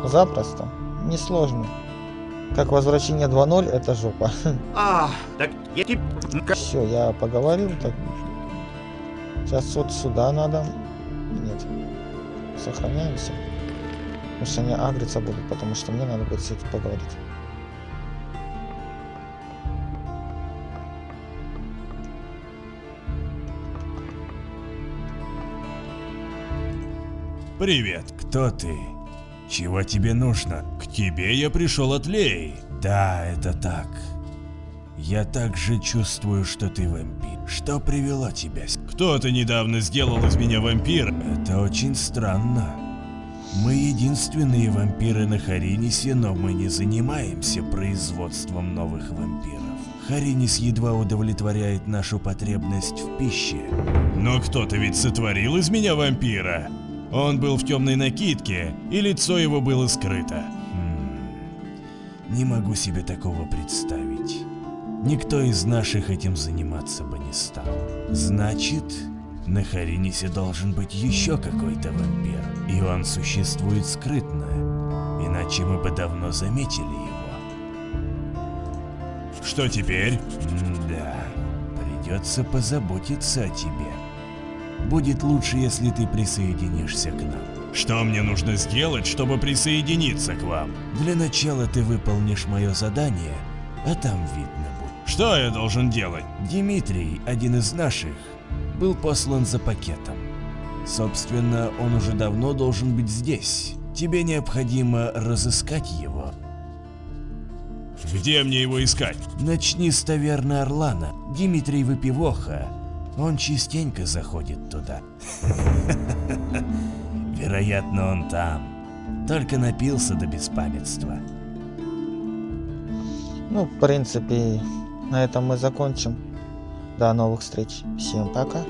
Запросто. Несложно. Как возвращение 2.0, это жопа. А, так я тебе... Все, я поговорил. Так. Сейчас вот сюда надо. Нет. Сохраняемся. Потому что они агриться будут, потому что мне надо будет с этим поговорить. Привет, кто ты? Чего тебе нужно? К тебе я пришел от Леи. Да, это так. Я также чувствую, что ты вампир. Что привело тебя? Кто-то недавно сделал из меня вампира. Это очень странно. Мы единственные вампиры на Харинисе, но мы не занимаемся производством новых вампиров. Харинис едва удовлетворяет нашу потребность в пище. Но кто-то ведь сотворил из меня вампира. Он был в темной накидке, и лицо его было скрыто. Хм, Не могу себе такого представить. Никто из наших этим заниматься бы не стал. Значит, на Харинисе должен быть еще какой-то вампир, и он существует скрытно, иначе мы бы давно заметили его. Что теперь? Да, придется позаботиться о тебе. Будет лучше, если ты присоединишься к нам. Что мне нужно сделать, чтобы присоединиться к вам? Для начала ты выполнишь мое задание, а там видно будет. Что я должен делать? Дмитрий, один из наших, был послан за пакетом. Собственно, он уже давно должен быть здесь. Тебе необходимо разыскать его. Где мне его искать? Начни с таверны Орлана. Дмитрий Выпивоха. Он частенько заходит туда. Вероятно, он там. Только напился до беспамятства. Ну, в принципе, на этом мы закончим. До новых встреч. Всем пока.